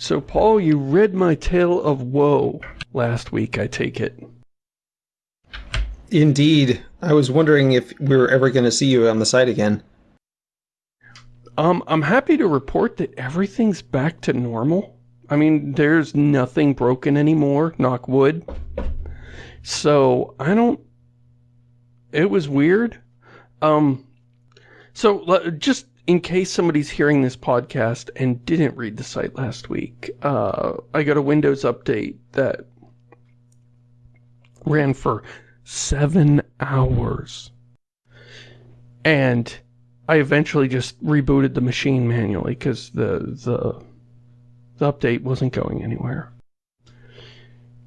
So, Paul, you read my tale of woe last week, I take it. Indeed. I was wondering if we were ever going to see you on the site again. Um, I'm happy to report that everything's back to normal. I mean, there's nothing broken anymore, knock wood. So, I don't... It was weird. Um, so, just in case somebody's hearing this podcast and didn't read the site last week, uh, I got a Windows update that ran for seven hours. And I eventually just rebooted the machine manually because the, the, the update wasn't going anywhere.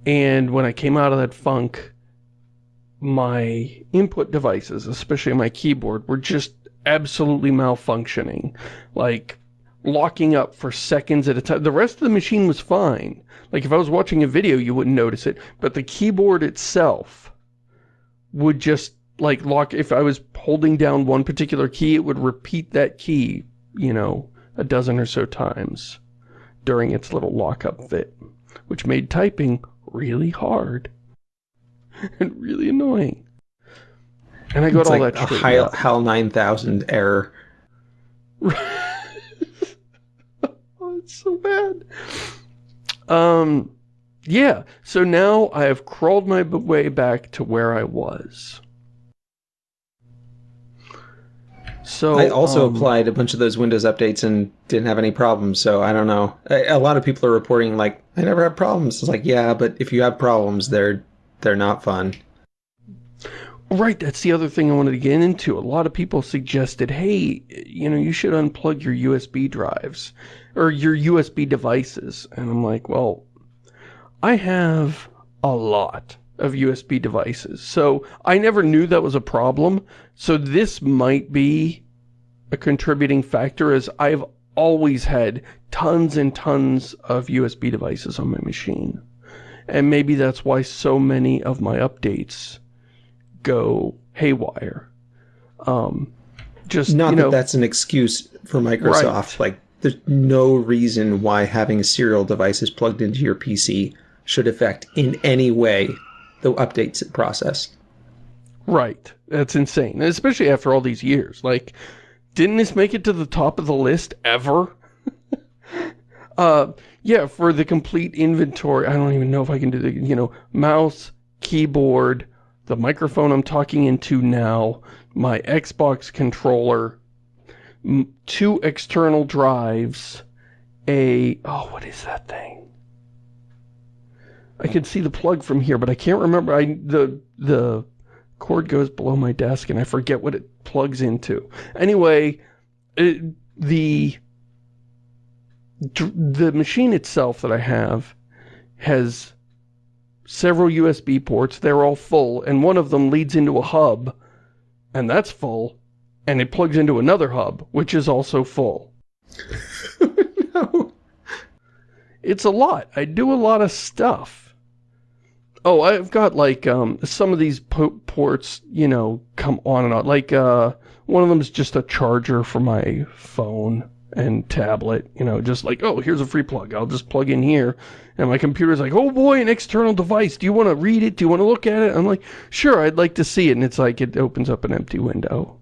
And when I came out of that funk, my input devices, especially my keyboard, were just absolutely malfunctioning. Like, locking up for seconds at a time. The rest of the machine was fine. Like, if I was watching a video, you wouldn't notice it. But the keyboard itself would just, like, lock... If I was holding down one particular key, it would repeat that key, you know, a dozen or so times during its little lockup fit. Which made typing really hard. and really annoying. And I got it's all like that a HAL, HAL 9000 error. oh, it's so bad. Um, yeah. So now I have crawled my way back to where I was. So I also um, applied a bunch of those Windows updates and didn't have any problems. So I don't know. A, a lot of people are reporting like I never have problems. It's like yeah, but if you have problems, they're they're not fun. Right, that's the other thing I wanted to get into. A lot of people suggested, hey, you know, you should unplug your USB drives or your USB devices. And I'm like, well, I have a lot of USB devices. So I never knew that was a problem. So this might be a contributing factor as I've always had tons and tons of USB devices on my machine. And maybe that's why so many of my updates go haywire. Um, just, Not you that know, that's an excuse for Microsoft. Like, there's no reason why having serial devices plugged into your PC should affect in any way the updates process. Right. That's insane. Especially after all these years. Like, didn't this make it to the top of the list ever? uh, yeah, for the complete inventory, I don't even know if I can do the, you know, mouse, keyboard, the microphone I'm talking into now, my Xbox controller, two external drives, a, oh, what is that thing? I can see the plug from here, but I can't remember, I, the, the cord goes below my desk and I forget what it plugs into. Anyway, it, the, the machine itself that I have has several USB ports, they're all full, and one of them leads into a hub, and that's full, and it plugs into another hub, which is also full. no. It's a lot. I do a lot of stuff. Oh, I've got, like, um, some of these po ports, you know, come on and on. Like, uh, one of them is just a charger for my phone and tablet, you know, just like, oh, here's a free plug. I'll just plug in here. And my computer's like, oh boy, an external device. Do you want to read it? Do you want to look at it? I'm like, sure, I'd like to see it. And it's like, it opens up an empty window.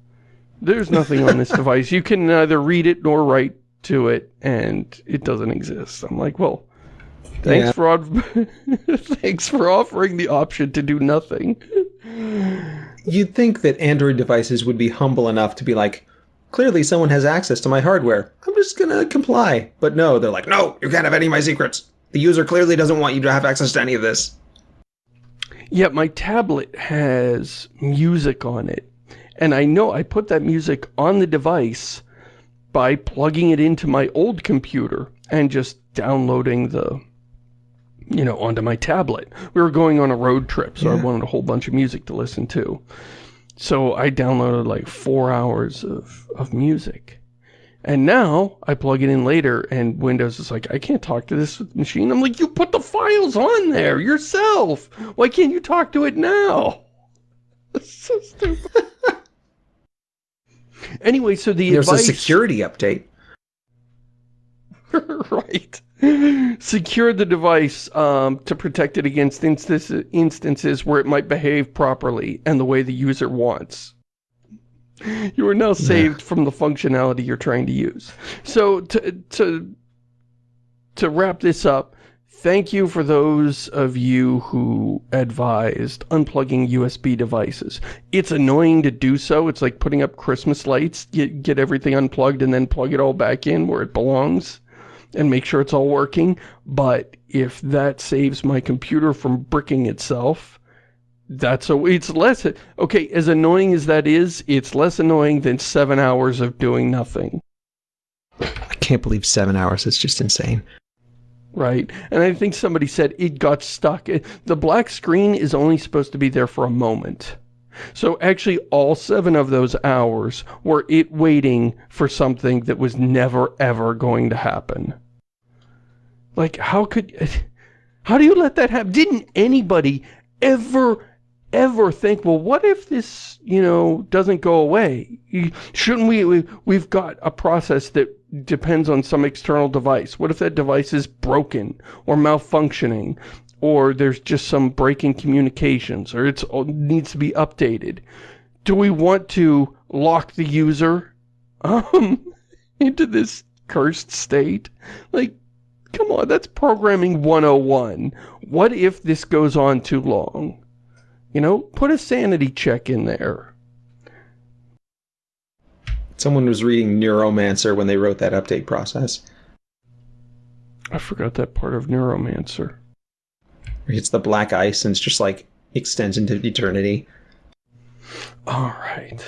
There's nothing on this device. You can neither read it nor write to it, and it doesn't exist. I'm like, well, thanks yeah. for thanks for offering the option to do nothing. You'd think that Android devices would be humble enough to be like, clearly someone has access to my hardware. I'm just gonna comply. But no, they're like, no, you can't have any of my secrets. The user clearly doesn't want you to have access to any of this. Yeah, my tablet has music on it. And I know I put that music on the device by plugging it into my old computer and just downloading the, you know, onto my tablet. We were going on a road trip, so yeah. I wanted a whole bunch of music to listen to. So I downloaded like four hours of, of music. And now, I plug it in later, and Windows is like, I can't talk to this machine. I'm like, you put the files on there yourself! Why can't you talk to it now? That's so stupid. anyway, so the There's advice... a security update. right. Secure the device um, to protect it against instance instances where it might behave properly and the way the user wants. You are now saved from the functionality you're trying to use. So to, to, to wrap this up, thank you for those of you who advised unplugging USB devices. It's annoying to do so. It's like putting up Christmas lights, get, get everything unplugged and then plug it all back in where it belongs and make sure it's all working. But if that saves my computer from bricking itself, that's a, it's less, okay, as annoying as that is, it's less annoying than seven hours of doing nothing. I can't believe seven hours. It's just insane. Right. And I think somebody said it got stuck. The black screen is only supposed to be there for a moment. So actually all seven of those hours were it waiting for something that was never ever going to happen. Like how could, how do you let that happen? Didn't anybody ever, ever think, well what if this, you know, doesn't go away? Shouldn't we, we we've got a process that depends on some external device. What if that device is broken or malfunctioning or there's just some break in communications, or it needs to be updated. Do we want to lock the user um, into this cursed state? Like, come on, that's programming 101. What if this goes on too long? You know, put a sanity check in there. Someone was reading Neuromancer when they wrote that update process. I forgot that part of Neuromancer It's the black ice and it's just like extends into eternity. All right.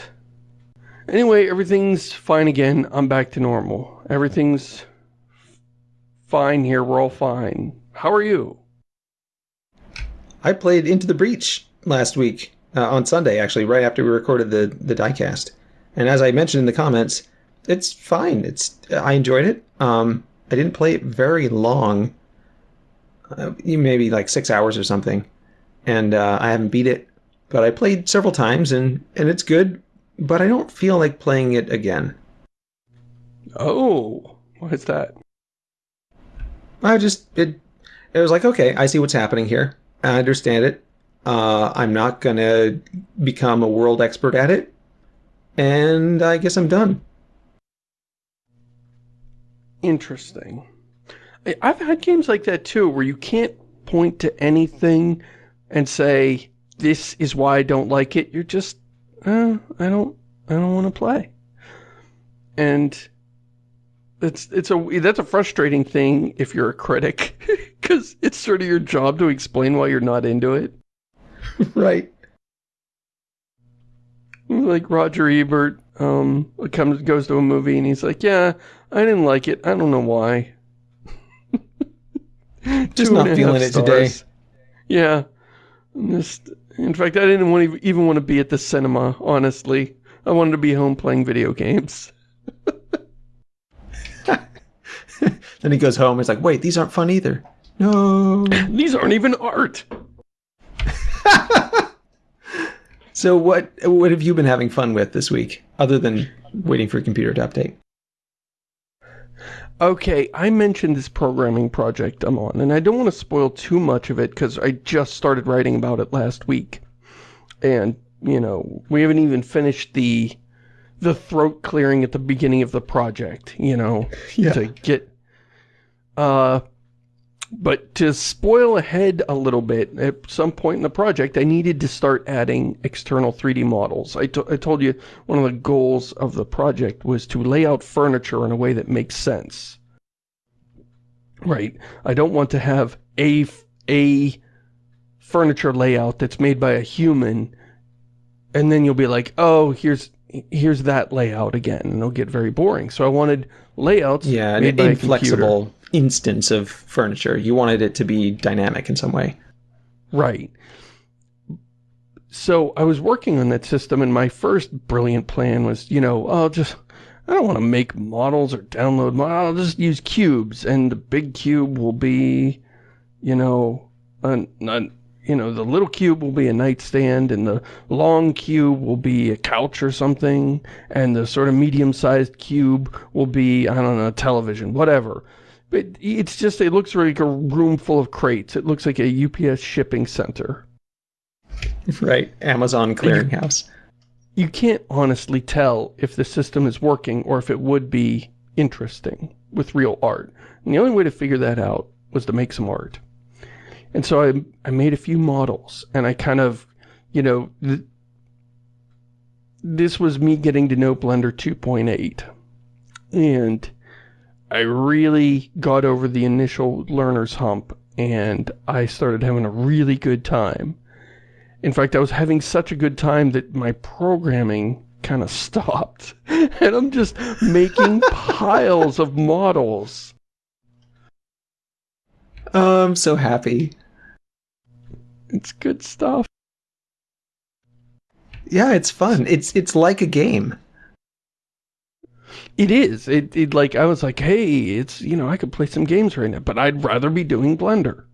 Anyway, everything's fine again. I'm back to normal. Everything's fine here. We're all fine. How are you? I played Into the Breach last week, uh, on Sunday, actually, right after we recorded the, the diecast. And as I mentioned in the comments, it's fine. It's I enjoyed it. Um, I didn't play it very long uh, maybe like six hours or something, and uh, I haven't beat it, but I played several times and and it's good, but I don't feel like playing it again. Oh, what is that? I just it it was like okay, I see what's happening here. I understand it. Uh, I'm not gonna become a world expert at it, and I guess I'm done. Interesting. I've had games like that too, where you can't point to anything and say, this is why I don't like it. You're just, uh, I don't, I don't want to play. And it's, it's a, that's a frustrating thing if you're a critic, because it's sort of your job to explain why you're not into it. right. Like Roger Ebert, um, comes, goes to a movie and he's like, yeah, I didn't like it. I don't know why. Just not feeling it today. Yeah. Just, in fact, I didn't want to, even want to be at the cinema, honestly. I wanted to be home playing video games. then he goes home he's like, wait, these aren't fun either. No. these aren't even art. so what what have you been having fun with this week, other than waiting for a computer to update? Okay, I mentioned this programming project I'm on, and I don't want to spoil too much of it because I just started writing about it last week. And, you know, we haven't even finished the the throat clearing at the beginning of the project, you know, yeah. to get... Uh, but to spoil ahead a little bit, at some point in the project, I needed to start adding external 3D models. I, I told you one of the goals of the project was to lay out furniture in a way that makes sense. Right. I don't want to have a, a furniture layout that's made by a human, and then you'll be like, oh, here's here's that layout again, and it'll get very boring. So I wanted layouts yeah, an inflexible instance of furniture. You wanted it to be dynamic in some way. Right. So I was working on that system, and my first brilliant plan was, you know, I'll just, I don't want to make models or download models. I'll just use cubes, and the big cube will be, you know, an, an, you know, the little cube will be a nightstand, and the long cube will be a couch or something, and the sort of medium-sized cube will be, I don't know, a television, whatever But it's just, it looks like a room full of crates. It looks like a UPS shipping center. Right. Amazon clearinghouse. You can't honestly tell if the system is working or if it would be interesting with real art. And the only way to figure that out was to make some art. And so I, I made a few models and I kind of, you know, th this was me getting to know Blender 2.8. And I really got over the initial learner's hump and I started having a really good time. In fact, I was having such a good time that my programming kind of stopped. And I'm just making piles of models. Oh, I'm so happy. It's good stuff. Yeah, it's fun. It's it's like a game. It is. It, it like I was like, hey, it's you know I could play some games right now, but I'd rather be doing Blender.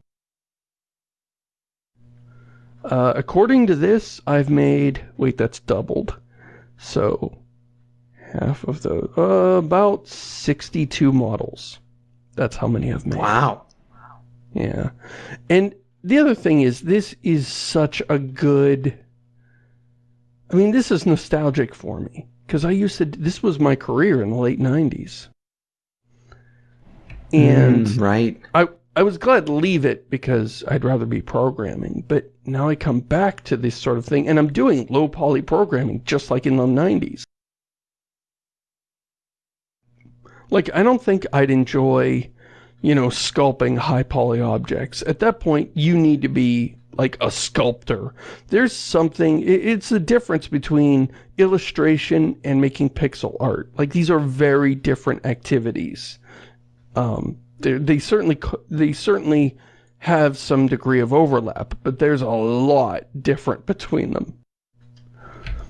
Uh, according to this, I've made wait, that's doubled. So half of the uh, about 62 models. That's how many I've made. Wow. Yeah. And the other thing is, this is such a good... I mean, this is nostalgic for me. Because I used to... This was my career in the late 90s. And... Mm, right. I, I was glad to leave it because I'd rather be programming. But now I come back to this sort of thing. And I'm doing low poly programming just like in the 90s. Like, I don't think I'd enjoy you know, sculpting high poly objects. At that point, you need to be like a sculptor. There's something, it's the difference between illustration and making pixel art. Like these are very different activities. Um, they certainly, they certainly have some degree of overlap, but there's a lot different between them.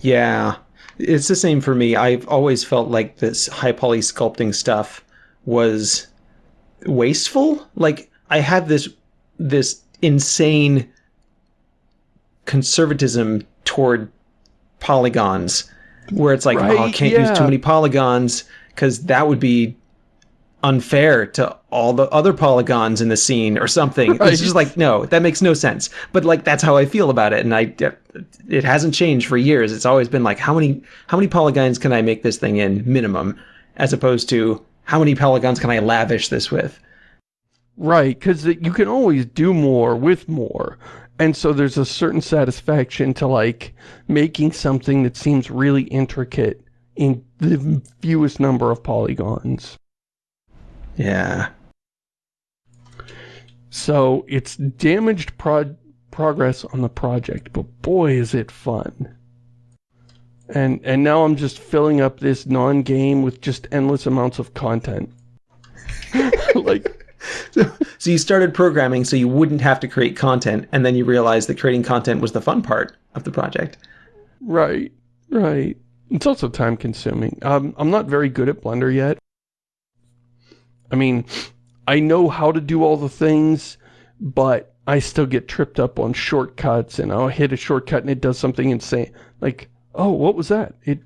Yeah, it's the same for me. I've always felt like this high poly sculpting stuff was wasteful. Like I had this this insane conservatism toward polygons where it's like, oh, right? oh, I can't yeah. use too many polygons because that would be unfair to all the other polygons in the scene or something. Right. It's just like, no, that makes no sense. But like, that's how I feel about it. And I, uh, it hasn't changed for years. It's always been like, how many, how many polygons can I make this thing in minimum as opposed to how many polygons can I lavish this with? Right, because uh, you can always do more with more. And so there's a certain satisfaction to like making something that seems really intricate in the fewest number of polygons. Yeah. So it's damaged pro progress on the project, but boy is it fun. And and now I'm just filling up this non-game with just endless amounts of content. like so, so you started programming so you wouldn't have to create content, and then you realized that creating content was the fun part of the project. Right, right. It's also time consuming. Um, I'm not very good at Blender yet. I mean, I know how to do all the things, but I still get tripped up on shortcuts and I'll hit a shortcut and it does something insane. Like, oh, what was that? It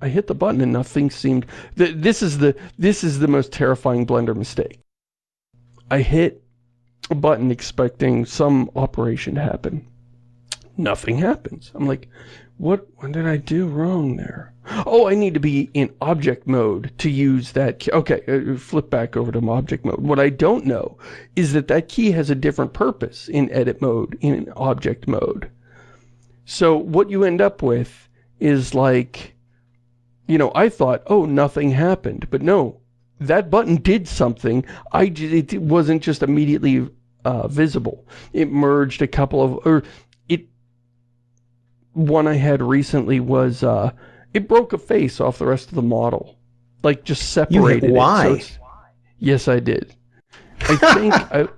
I hit the button and nothing seemed th this is the this is the most terrifying blender mistake. I hit a button expecting some operation to happen. Nothing happens. I'm like, what, what did I do wrong there? Oh, I need to be in object mode to use that key. Okay, uh, flip back over to object mode. What I don't know is that that key has a different purpose in edit mode, in object mode. So what you end up with is like, you know, I thought, oh, nothing happened. But no, that button did something. I it wasn't just immediately uh, visible. It merged a couple of, or it, one I had recently was, uh, it broke a face off the rest of the model. Like, just separated you hit Y? It, so yes, I did. I think, I,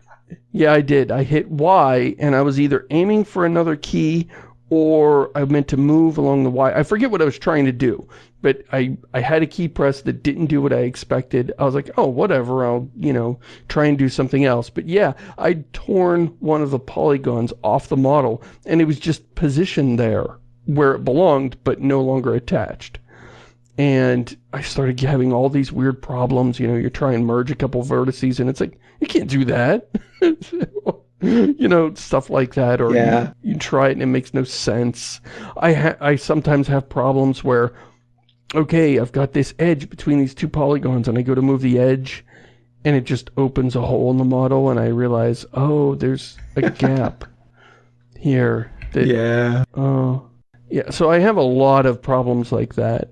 yeah, I did. I hit Y, and I was either aiming for another key or I meant to move along the Y. I forget what I was trying to do, but I, I had a key press that didn't do what I expected. I was like, oh, whatever, I'll, you know, try and do something else. But yeah, I'd torn one of the polygons off the model, and it was just positioned there where it belonged, but no longer attached. and I started having all these weird problems. You know, you try and merge a couple vertices, and it's like, you can't do that. you know, stuff like that, or Yeah. you, you try it and it makes no sense. I ha I sometimes have problems where, okay, I've got this edge between these two polygons, and I go to move the edge, and it just opens a hole in the model, and I realize, oh, there's a gap here. That, Yeah. Oh. Yeah, so I have a lot of problems like that.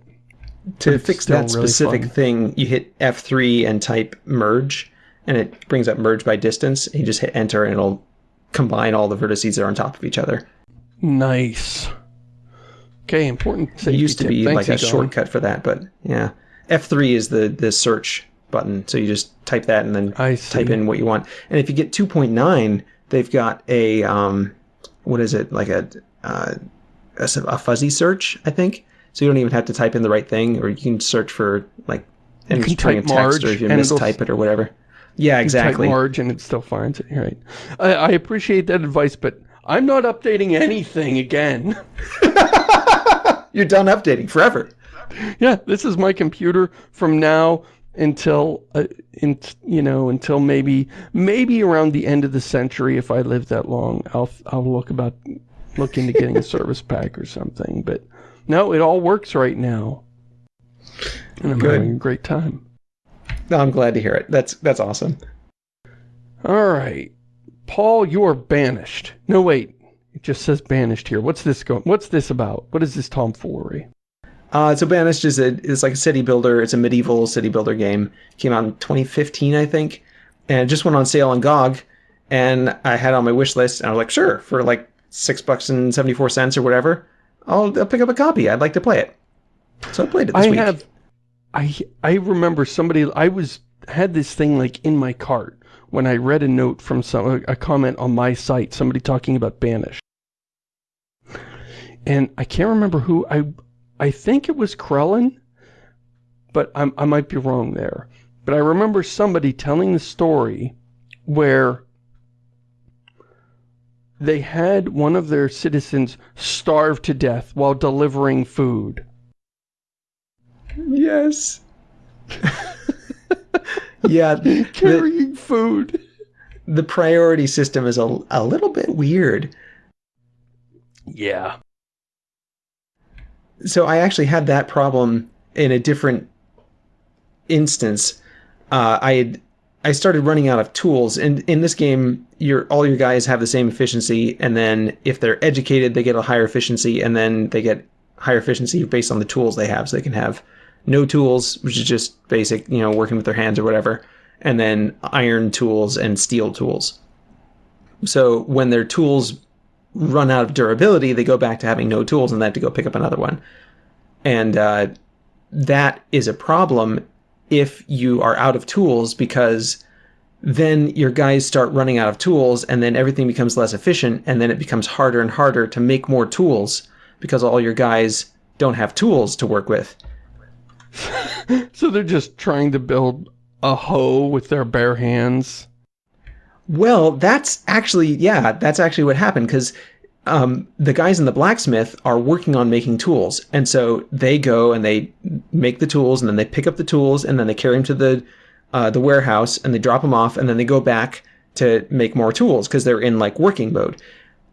To fix that specific thing, you hit F3 and type merge, and it brings up merge by distance. And you just hit enter, and it'll combine all the vertices that are on top of each other. Nice. Okay, important It used to tip. be Thanks, like a Egon. shortcut for that, but yeah. F3 is the the search button, so you just type that and then I type in what you want. And if you get 2.9, they've got a um, what is it like a uh, a, a fuzzy search, I think. So you don't even have to type in the right thing, or you can search for like any can string of type text, or if you mistype it or whatever. Yeah, You exactly. Type Marge and it still finds it. Right. I, I appreciate that advice, but I'm not updating anything again. You're done updating forever. yeah, this is my computer from now until, uh, in, you know, until maybe, maybe around the end of the century, if I live that long, I'll, I'll look about, look into getting a service pack or something. But no, it all works right now. And I'm Good. having a great time. No, I'm glad to hear it. That's that's awesome. All right. Paul, you are banished. No, wait. It just says banished here. What's this going? What's this about? What is this tomfoolery? Uh, so Banished is a is like a city builder. It's a medieval city builder game. Came out in 2015, I think, and it just went on sale on GOG. And I had it on my wish list, and I was like, sure, for like six bucks and seventy four cents or whatever, I'll, I'll pick up a copy. I'd like to play it. So I played it this I week. have, I I remember somebody. I was had this thing like in my cart when I read a note from some a comment on my site. Somebody talking about banished, and I can't remember who. I I think it was Krellin, but I'm, I might be wrong there. But I remember somebody telling the story where they had one of their citizens starve to death while delivering food. Yes. yeah, the, Carrying food. the priority system is a, a little bit weird. Yeah. So I actually had that problem in a different instance. Uh, I had I started running out of tools, and in this game, your all your guys have the same efficiency, and then if they're educated, they get a higher efficiency, and then they get higher efficiency based on the tools they have. So they can have no tools, which is just basic, you know, working with their hands or whatever, and then iron tools and steel tools. So when their tools run out of durability, they go back to having no tools, and they have to go pick up another one and uh, that is a problem if you are out of tools because then your guys start running out of tools and then everything becomes less efficient and then it becomes harder and harder to make more tools because all your guys don't have tools to work with So they're just trying to build a hoe with their bare hands. Well, that's actually, yeah, that's actually what happened because um, the guys in the blacksmith are working on making tools. And so they go and they make the tools and then they pick up the tools and then they carry them to the, uh, the warehouse and they drop them off and then they go back to make more tools because they're in like working mode.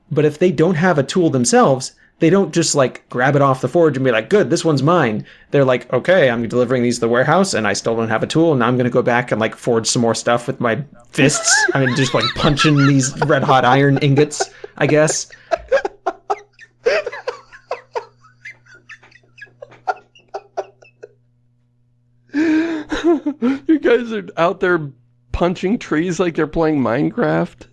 But if they don't have a tool themselves, they don't just like grab it off the forge and be like, good, this one's mine. They're like, okay, I'm delivering these to the warehouse and I still don't have a tool. And now I'm going to go back and like forge some more stuff with my fists. I mean, just like punching these red hot iron ingots, I guess. you guys are out there punching trees like they're playing Minecraft.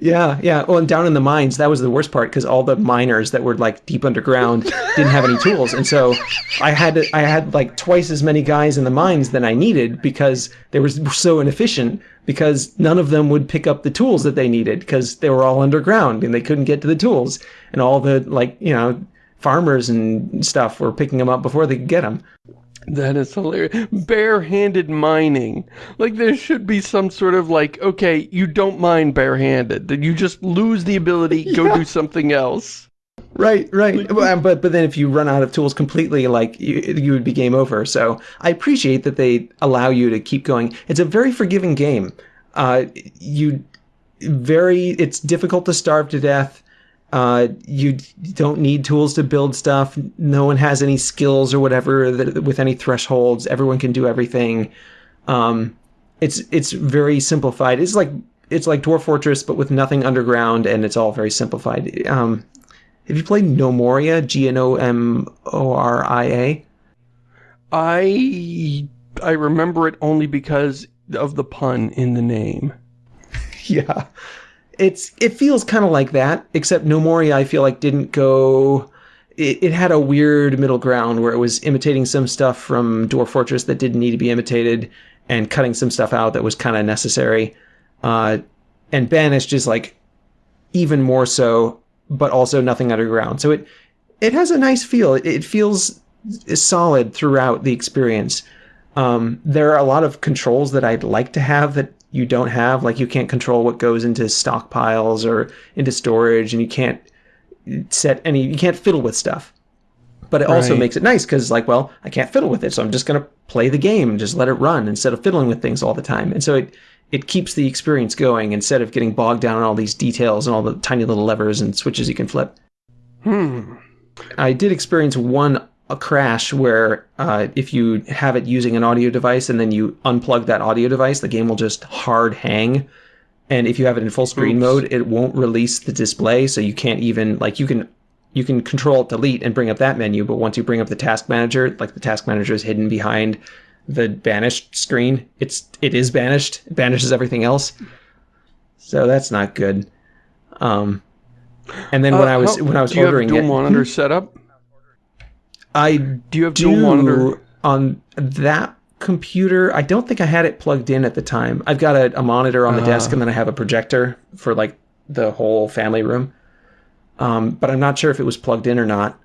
Yeah, yeah. Well, and down in the mines, that was the worst part because all the miners that were like deep underground didn't have any tools, and so I had to, I had like twice as many guys in the mines than I needed because they were so inefficient because none of them would pick up the tools that they needed because they were all underground and they couldn't get to the tools, and all the like you know farmers and stuff were picking them up before they could get them. That is hilarious. Barehanded mining. Like there should be some sort of like, okay, you don't mine barehanded. That you just lose the ability, go do something else. Right, right. But but then if you run out of tools completely, like you, you would be game over. So I appreciate that they allow you to keep going. It's a very forgiving game. Uh, you very. It's difficult to starve to death. Uh, you don't need tools to build stuff. No one has any skills or whatever that, with any thresholds. Everyone can do everything. Um, it's it's very simplified. It's like it's like Dwarf Fortress, but with nothing underground, and it's all very simplified. Um, have you played Gnomoria? G N O M O R I A. I I remember it only because of the pun in the name. yeah, it's it feels kind of like that, except Nomori I feel like didn't go. It, it had a weird middle ground where it was imitating some stuff from Dwarf Fortress that didn't need to be imitated, and cutting some stuff out that was kind of necessary. Uh, and Banished is like even more so, but also nothing underground. So it it has a nice feel. It, feels solid throughout the experience. Um, there are a lot of controls that I'd like to have that you don't have. Like you can't control what goes into stockpiles or into storage, and you can't set any. You can't fiddle with stuff. But it also makes it nice because, like, well, I can't fiddle with it, so I'm just gonna play the game and just let it run instead of fiddling with things all the time. And so it it keeps the experience going instead of getting bogged down in all these details and all the tiny little levers and switches you can flip. Hmm. I did experience one a crash where uh, if you have it using an audio device and then you unplug that audio device, the game will just hard hang. And if you have it in full screen Oops. mode, it won't release the display, so you can't even like you can you can control delete and bring up that menu, but once you bring up the task manager, like the task manager is hidden behind the banished screen. It's it is banished. It banishes everything else. So that's not good. Um, and then when Uh, I was how- when I was do you ordering have dual it, monitor setup? I Do you have do dual monitor? on that computer. I don't think I had it plugged in at the time. I've got a, a monitor on the desk, Ah. and then I have a projector for like the whole family room. Um, but I'm not sure if it was plugged in or not.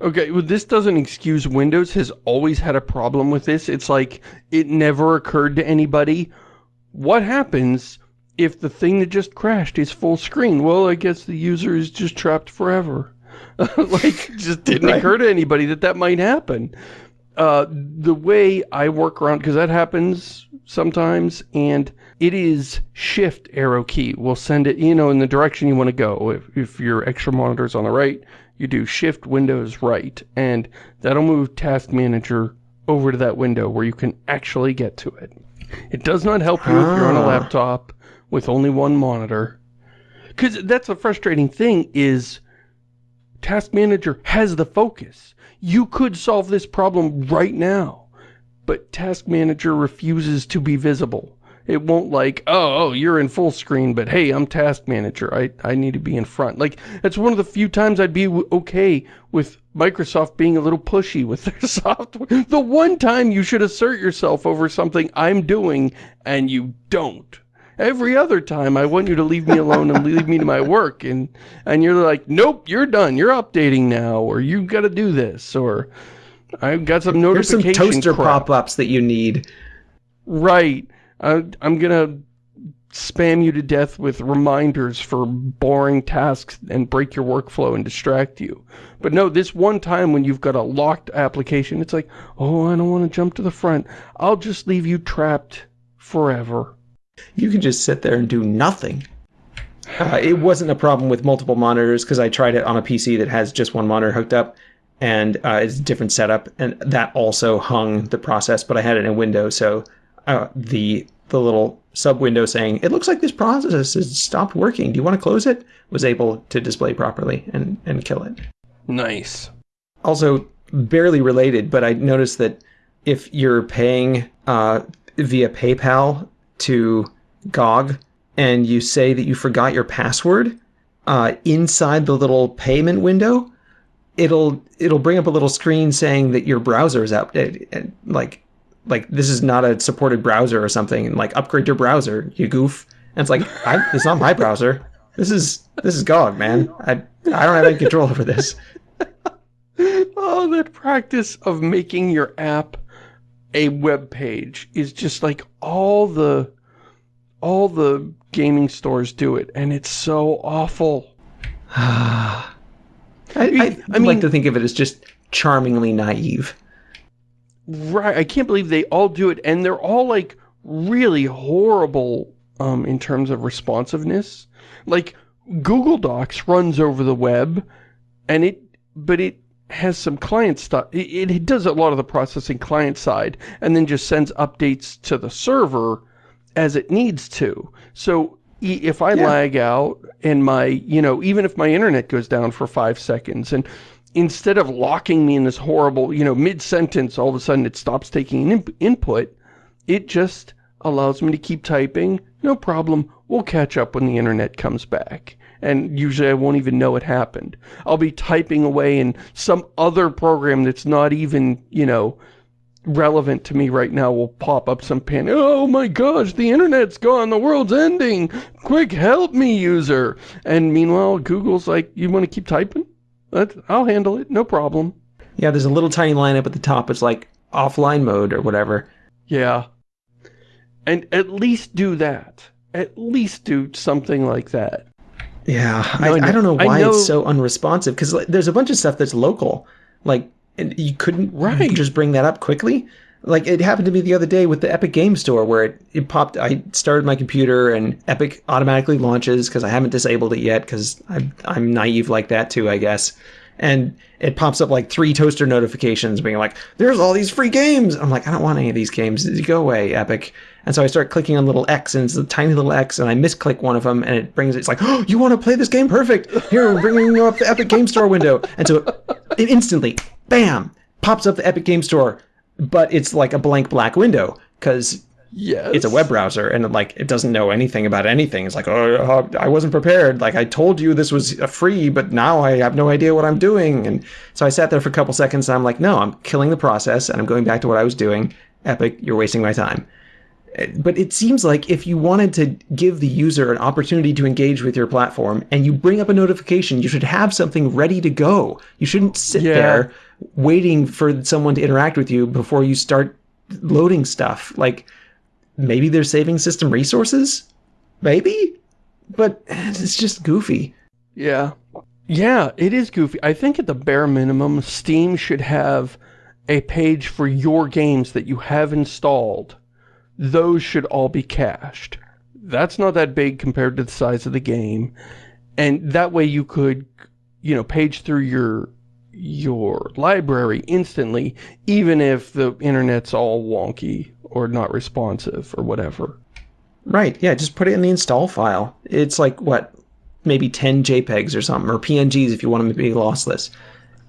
Okay, well, this doesn't excuse Windows has always had a problem with this. It's like, it never occurred to anybody. What happens if the thing that just crashed is full screen? Well, I guess the user is just trapped forever. like, just didn't Right. occur to anybody that that might happen. Uh, the way I work around, because that happens sometimes, and it is shift arrow key will send it, you know, in the direction you want to go. If, if your extra monitor's on the right, you do shift windows right, and that'll move task manager over to that window where you can actually get to it. It does not help you if you're on a Ah. laptop with only one monitor. Because that's a frustrating thing is Task Manager has the focus. You could solve this problem right now, but Task Manager refuses to be visible. It won't like, oh, oh, you're in full screen, but hey, I'm Task Manager. I, I need to be in front. Like, that's one of the few times I'd be okay with Microsoft being a little pushy with their software. The one time you should assert yourself over something I'm doing and you don't. Every other time I want you to leave me alone and leave me to my work and and you're like, "Nope, you're done. You're updating now or you've got to do this or I've got some There's some toaster pop-ups that you need. Right. I, I'm gonna spam you to death with reminders for boring tasks and break your workflow and distract you. But no, this one time when you've got a locked application, it's like, oh, I don't want to jump to the front. I'll just leave you trapped forever. You can just sit there and do nothing. Uh, it wasn't a problem with multiple monitors because I tried it on a PC that has just one monitor hooked up, and uh, it's a different setup, and that also hung the process. But I had it in Windows, so uh, the the little sub window saying it looks like this process has stopped working. Do you want to close it? Was able to display properly and and kill it. Nice. Also, barely related, but I noticed that if you're paying uh, via PayPal to GOG and you say that you forgot your password uh, inside the little payment window, it'll it'll bring up a little screen saying that your browser is outdated, and like like this is not a supported browser or something, and like upgrade your browser, you goof. And it's like I, it's not my browser. This is this is GOG, man. I I don't have any control over this. Oh, that practice of making your app a web page is just like all the all the gaming stores do it and it's so awful. I, I, I like to think of it as just charmingly naive. Right, I can't believe they all do it, and they're all, like, really horrible, um, in terms of responsiveness. Like, Google Docs runs over the web, and it, but it has some client stuff, it, it does a lot of the processing client side, and then just sends updates to the server as it needs to. So, if I Yeah. lag out, and my, you know, even if my internet goes down for five seconds, and instead of locking me in this horrible, you know, mid-sentence, all of a sudden it stops taking in input, it just allows me to keep typing. No problem. We'll catch up when the internet comes back. And usually I won't even know it happened. I'll be typing away in some other program that's not even, you know, relevant to me right now will pop up some pin. Oh my gosh, the internet's gone, the world's ending. Quick, help me, user. And meanwhile, Google's like, you want to keep typing? That, I'll handle it, no problem. Yeah, there's a little tiny line up at the top. It's like offline mode or whatever. Yeah. And at least do that. At least do something like that. Yeah, No, I, I I don't know why know- it's so unresponsive because like, there's a bunch of stuff that's local. Like, and you couldn't Right. just bring that up quickly. Like it happened to me the other day with the Epic Game Store where it, it popped. I started my computer and Epic automatically launches because I haven't disabled it yet because I'm, I'm naive like that too, I guess. And it pops up like three toaster notifications being like, there's all these free games. I'm like, I don't want any of these games. Go away, Epic. And so I start clicking on little X and it's a tiny little X and I misclick one of them and it brings it's like, oh, you want to play this game? Perfect. Here, we're bringing up the Epic Game Store window. And so it instantly, bam, pops up the Epic Game Store, but it's like a blank black window because Yes. it's a web browser and like it doesn't know anything about anything. It's like, oh, uh, I wasn't prepared. Like I told you this was a free, but now I have no idea what I'm doing. And so I sat there for a couple seconds and I'm like, no, I'm killing the process and I'm going back to what I was doing. Epic, you're wasting my time. But it seems like if you wanted to give the user an opportunity to engage with your platform and you bring up a notification, you should have something ready to go. You shouldn't sit Yeah. there waiting for someone to interact with you before you start loading stuff. Like maybe they're saving system resources? Maybe? But it's just goofy. Yeah. Yeah, it is goofy. I think at the bare minimum, Steam should have a page for your games that you have installed. Those should all be cached. That's not that big compared to the size of the game. And that way you could, you know, page through your your library instantly, even if the internet's all wonky or not responsive or whatever. Right, yeah, just put it in the install file. It's like, what, maybe 10 JPEGs or something, or PNGs if you want them to be lossless.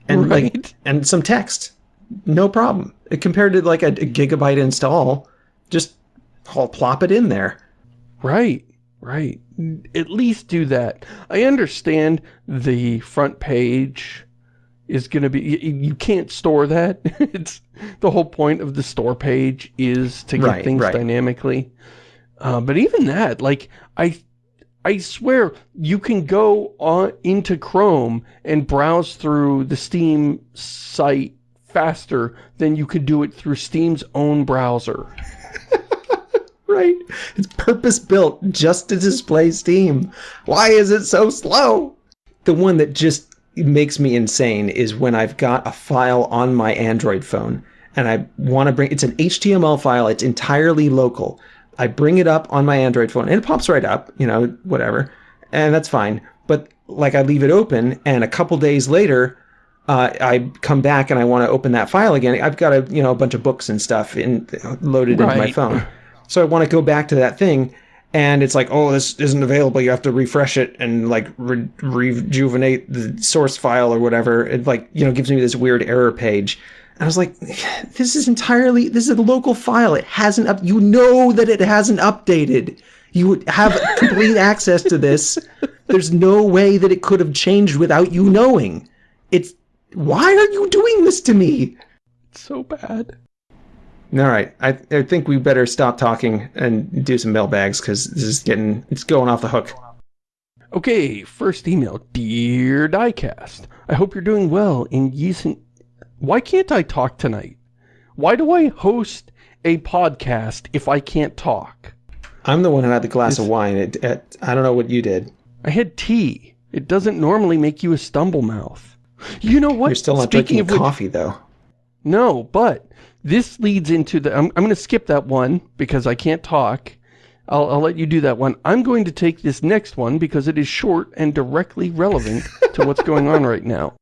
And like, and some text. No problem. Compared to like a, a gigabyte install, just I'll plop it in there. Right, right. At least do that. I understand the front page is going to be, you, you can't store that. it's the whole point of the store page is to get Right, things right. dynamically. Uh, but even that, like, I, I swear you can go on into Chrome and browse through the Steam site faster than you could do it through Steam's own browser. Right? It's purpose built just to display Steam. Why is it so slow? The one that just makes me insane is when I've got a file on my Android phone and I want to bring it's an HTML file, it's entirely local. I bring it up on my Android phone and it pops right up, you know, whatever. And that's fine. But like I leave it open and a couple days later uh, I come back and I want to open that file again. I've got a you know a bunch of books and stuff in loaded into my phone. So I want to go back to that thing, and it's like, oh, this isn't available. You have to refresh it and like re- rejuvenate the source file or whatever. It like you know gives me this weird error page. And I was like, this is entirely this is a local file. It hasn't up. You know that it hasn't updated. You would have complete access to this. There's no way that it could have changed without you knowing. It's why are you doing this to me? It's so bad. All right, I, I think we better stop talking and do some mailbags because this is getting it's going off the hook. Okay, first email. Dear Diecast, I hope you're doing well in recent... Why can't I talk tonight? Why do I host a podcast if I can't talk? I'm the one who had the glass of wine. It, it, I don't know what you did. I had tea. It doesn't normally make you a stumble mouth. You know what? You're still not Speaking drinking of which- coffee, though. No, but this leads into the... I'm, I'm going to skip that one because I can't talk. I'll, I'll let you do that one. I'm going to take this next one because it is short and directly relevant to what's going on right now.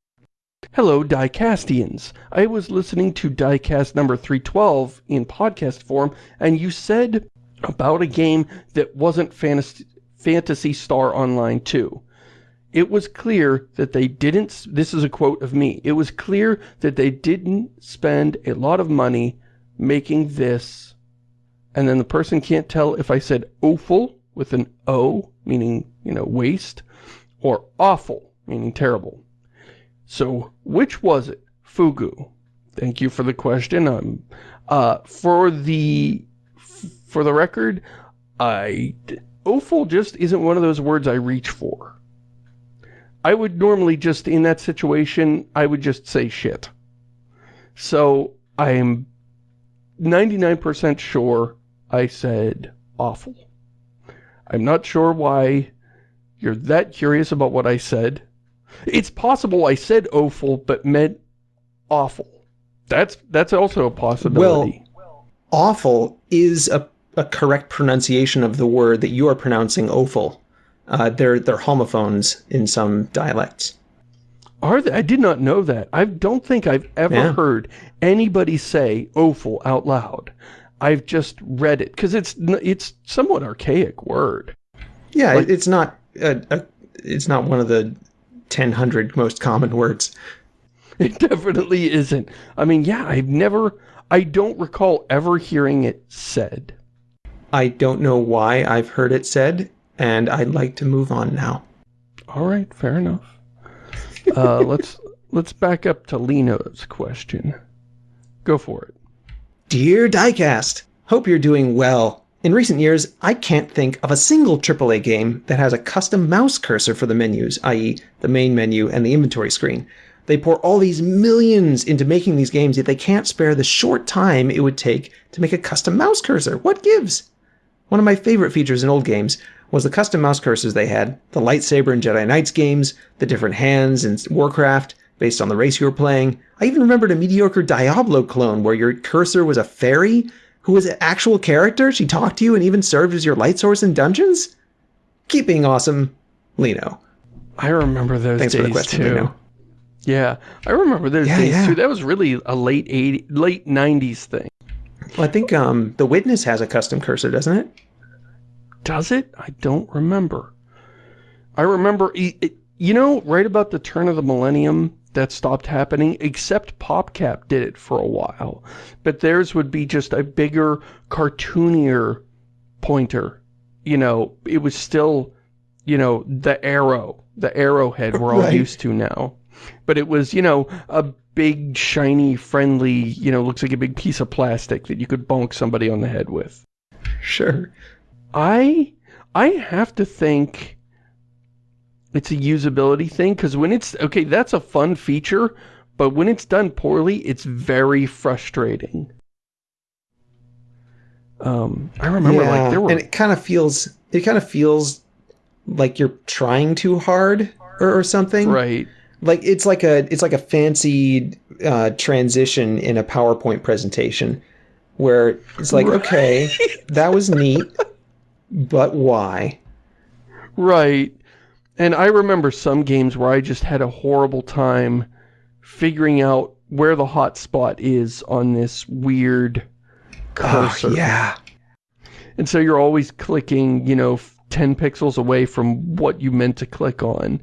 Hello, Diecastians. I was listening to Diecast number 312 in podcast form, and you said about a game that wasn't Fantasy, Phantasy Star Online 2. It was clear that they didn't, this is a quote of me, it was clear that they didn't spend a lot of money making this, and then the person can't tell if I said awful with an O, meaning, you know, waste, or awful, meaning terrible. So, which was it? Fugu. Thank you for the question. Um, uh, for the, for the record, I, awful just isn't one of those words I reach for. I would normally just, in that situation, I would just say shit. So, I'm 99% sure I said awful. I'm not sure why you're that curious about what I said. It's possible I said awful, but meant awful. That's that's also a possibility. Well, Awful is a, a correct pronunciation of the word that you are pronouncing awful. Uh, they're, they're homophones in some dialects. Are they? I did not know that. I don't think I've ever Yeah. heard anybody say awful out loud. I've just read it because it's it's somewhat archaic word. Yeah, Like- it's not a, a, it's not one of the 1000 most common words. It definitely isn't. I mean, yeah, I've never, I don't recall ever hearing it said. I don't know why I've heard it said, and I'd like to move on now. All right, fair enough. Uh, let's let's back up to Lino's question. Go for it. Dear Diecast, hope you're doing well. In recent years, I can't think of a single AAA game that has a custom mouse cursor for the menus, i.e., the main menu and the inventory screen. They pour all these millions into making these games, yet they can't spare the short time it would take to make a custom mouse cursor. What gives? One of my favorite features in old games was the custom mouse cursors they had, the lightsaber and Jedi Knights games, the different hands in Warcraft, based on the race you were playing. I even remembered a mediocre Diablo clone where your cursor was a fairy who was an actual character. She talked to you and even served as your light source in dungeons. Keep being awesome, Lino. I remember those Thanks days for the question, too. Lino. Yeah, I remember those Yeah, days yeah. too. That was really a late 80, late 90s thing. Well, I think um, the Witness has a custom cursor, doesn't it? Does it? I don't remember. I remember, it, you know, right about the turn of the millennium, that stopped happening, except PopCap did it for a while. But theirs would be just a bigger, cartoonier pointer. You know, it was still, you know, the arrow, the arrowhead we're all Right. used to now. But it was, you know, a big, shiny, friendly, you know, looks like a big piece of plastic that you could bonk somebody on the head with. Sure. I I have to think it's a usability thing because when it's okay, that's a fun feature, but when it's done poorly, it's very frustrating. Um, I remember like there were and it kind of feels it kind of feels like you're trying too hard or, or something. right, Like it's like a it's like a fancy uh, transition in a PowerPoint presentation where it's like, okay, that was neat, but why? right. And I remember some games where I just had a horrible time figuring out where the hot spot is on this weird cursor. Oh, yeah. And so you're always clicking, you know, 10 pixels away from what you meant to click on.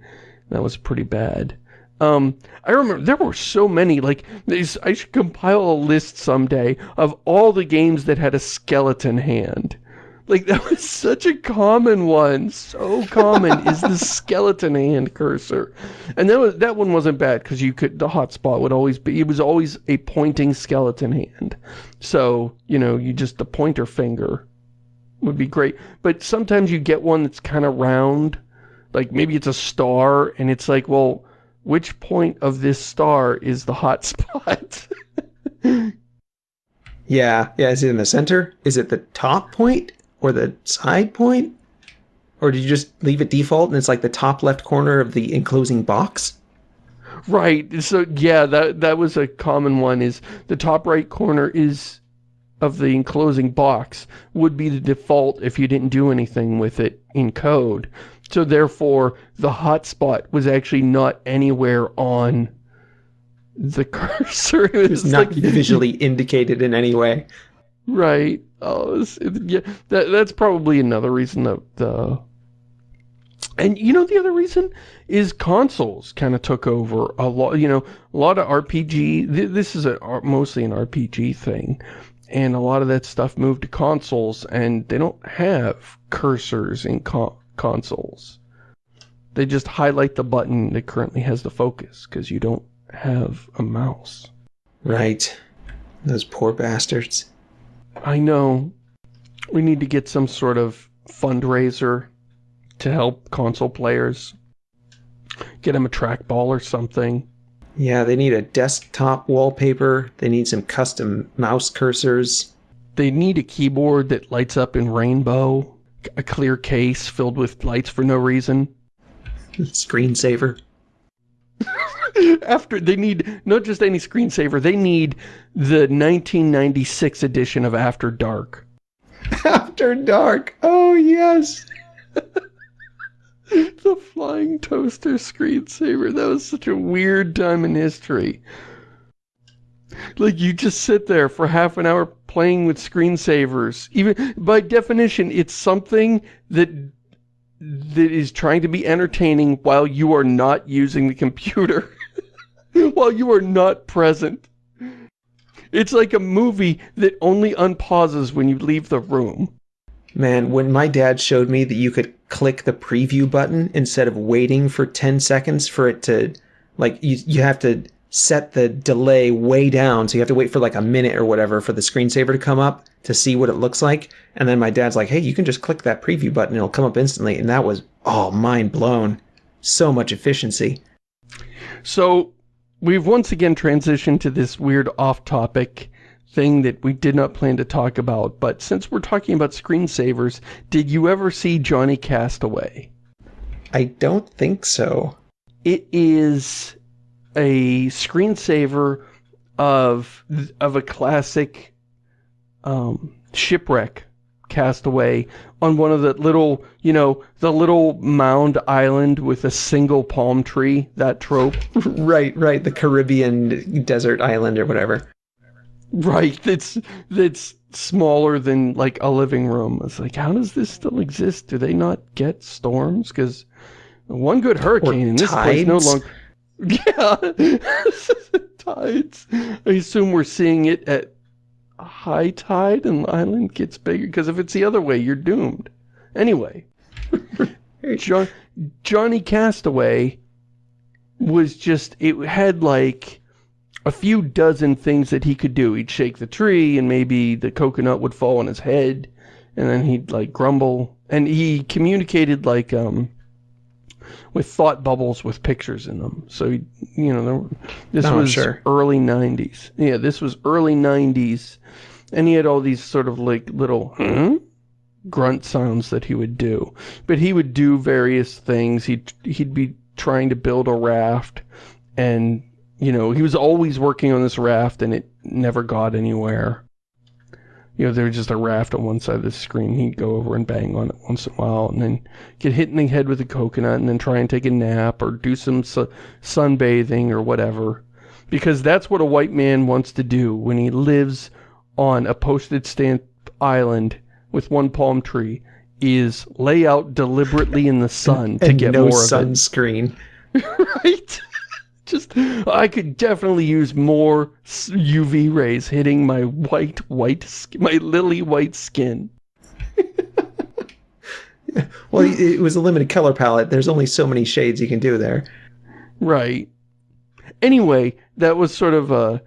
That was pretty bad. Um, I remember there were so many, like, these, I should compile a list someday of all the games that had a skeleton hand. Like, that was such a common one. So common is the skeleton hand cursor. And that was, that one wasn't bad because you could, the hotspot would always be, it was always a pointing skeleton hand. So, you know, you just, the pointer finger would be great. But sometimes you get one that's kind of round, like maybe it's a star, and it's like, well, which point of this star is the hot spot? Yeah, yeah. Is it in the center? Is it the top point or the side point? Or did you just leave it default and it's like the top left corner of the enclosing box? Right. So yeah, that that was a common one is the top right corner is of the enclosing box would be the default if you didn't do anything with it in code. So therefore, the hotspot was actually not anywhere on the cursor. It was, not like, visually indicated in any way. Right. Oh, yeah. That that's probably another reason that the. And you know the other reason is consoles kind of took over a lot. You know, a lot of RPG. Th this is a uh, mostly an RPG thing, and a lot of that stuff moved to consoles, and they don't have cursors in con consoles. They just highlight the button that currently has the focus because you don't have a mouse. Right. Those poor bastards. I know. We need to get some sort of fundraiser to help console players. Get them a trackball or something. Yeah, they need a desktop wallpaper. They need some custom mouse cursors. They need a keyboard that lights up in rainbow. A clear case filled with lights for no reason. Screensaver. After they need not just any screensaver, they need the 1996 edition of After Dark. After Dark. Oh yes. the flying toaster screensaver. That was such a weird time in history. Like, you just sit there for half an hour playing with screensavers. Even, by definition, it's something that that is trying to be entertaining while you are not using the computer. while you are not present. It's like a movie that only unpauses when you leave the room. Man, when my dad showed me that you could click the preview button instead of waiting for 10 seconds for it to, like, you, you have to set the delay way down. So you have to wait for like a minute or whatever for the screensaver to come up to see what it looks like. And then my dad's like, hey, you can just click that preview button. It'll come up instantly. And that was, oh, mind blown. So much efficiency. So we've once again transitioned to this weird off-topic thing that we did not plan to talk about, but since we're talking about screensavers, did you ever see Johnny Castaway? I don't think so. It is a screensaver of of a classic um, shipwreck castaway on one of the little, you know, the little mound island with a single palm tree, that trope. right, right, the Caribbean desert island or whatever. Right, that's, that's smaller than, like, a living room. It's like, how does this still exist? Do they not get storms? Because one good hurricane in this place no longer... Yeah, tides. I assume we're seeing it at high tide and the island gets bigger? Because if it's the other way, you're doomed. Anyway, John, Johnny Castaway was just, it had like a few dozen things that he could do. He'd shake the tree and maybe the coconut would fall on his head and then he'd like grumble. And he communicated like, um, with thought bubbles with pictures in them. So, you know, this oh, was sure. early 90s. Yeah, this was early 90s. And he had all these sort of like little hmm? grunt sounds that he would do. But he would do various things. He'd, he'd be trying to build a raft and, you know, he was always working on this raft and it never got anywhere you know, there was just a raft on one side of the screen. He'd go over and bang on it once in a while and then get hit in the head with a coconut and then try and take a nap or do some su sunbathing or whatever. Because that's what a white man wants to do when he lives on a postage stamp island with one palm tree is lay out deliberately in the sun to get no more sunscreen. right? Just, I could definitely use more UV rays hitting my white, white, my lily white skin. well, it was a limited color palette. There's only so many shades you can do there. Right. Anyway, that was sort of a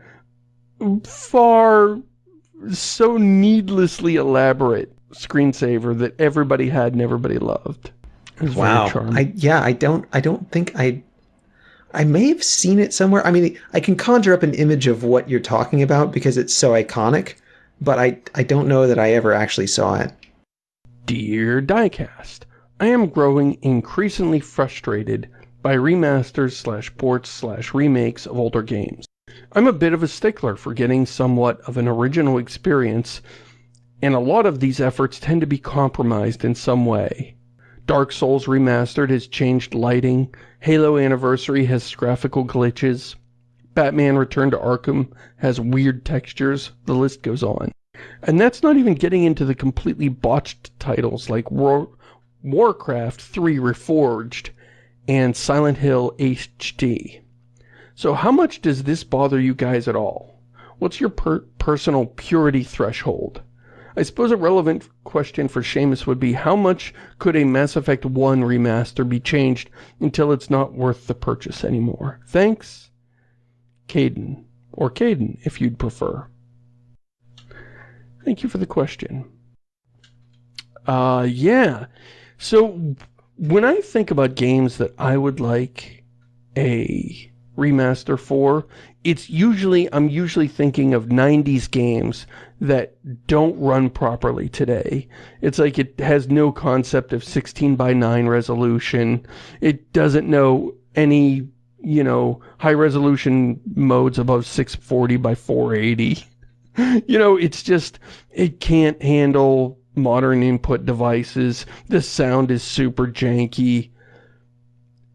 far, so needlessly elaborate screensaver that everybody had and everybody loved. Wow. I yeah, I don't I don't think I I may have seen it somewhere. I mean, I can conjure up an image of what you're talking about because it's so iconic, but I, I don't know that I ever actually saw it. Dear Diecast, I am growing increasingly frustrated by remasters slash ports slash remakes of older games. I'm a bit of a stickler for getting somewhat of an original experience, and a lot of these efforts tend to be compromised in some way. Dark Souls Remastered has changed lighting, Halo Anniversary has graphical glitches, Batman Return to Arkham has weird textures, the list goes on. And that's not even getting into the completely botched titles like War Warcraft 3 Reforged and Silent Hill HD. So how much does this bother you guys at all? What's your per personal purity threshold? I suppose a relevant question for Shamus would be how much could a Mass Effect 1 remaster be changed until it's not worth the purchase anymore? Thanks, Caden. Or Caden, if you'd prefer. Thank you for the question. Uh, yeah. So, when I think about games that I would like a remaster for, it's usually, I'm usually thinking of 90s games that don't run properly today. It's like it has no concept of 16 by 9 resolution. It doesn't know any, you know, high resolution modes above 640 by 480. you know, it's just, it can't handle modern input devices. The sound is super janky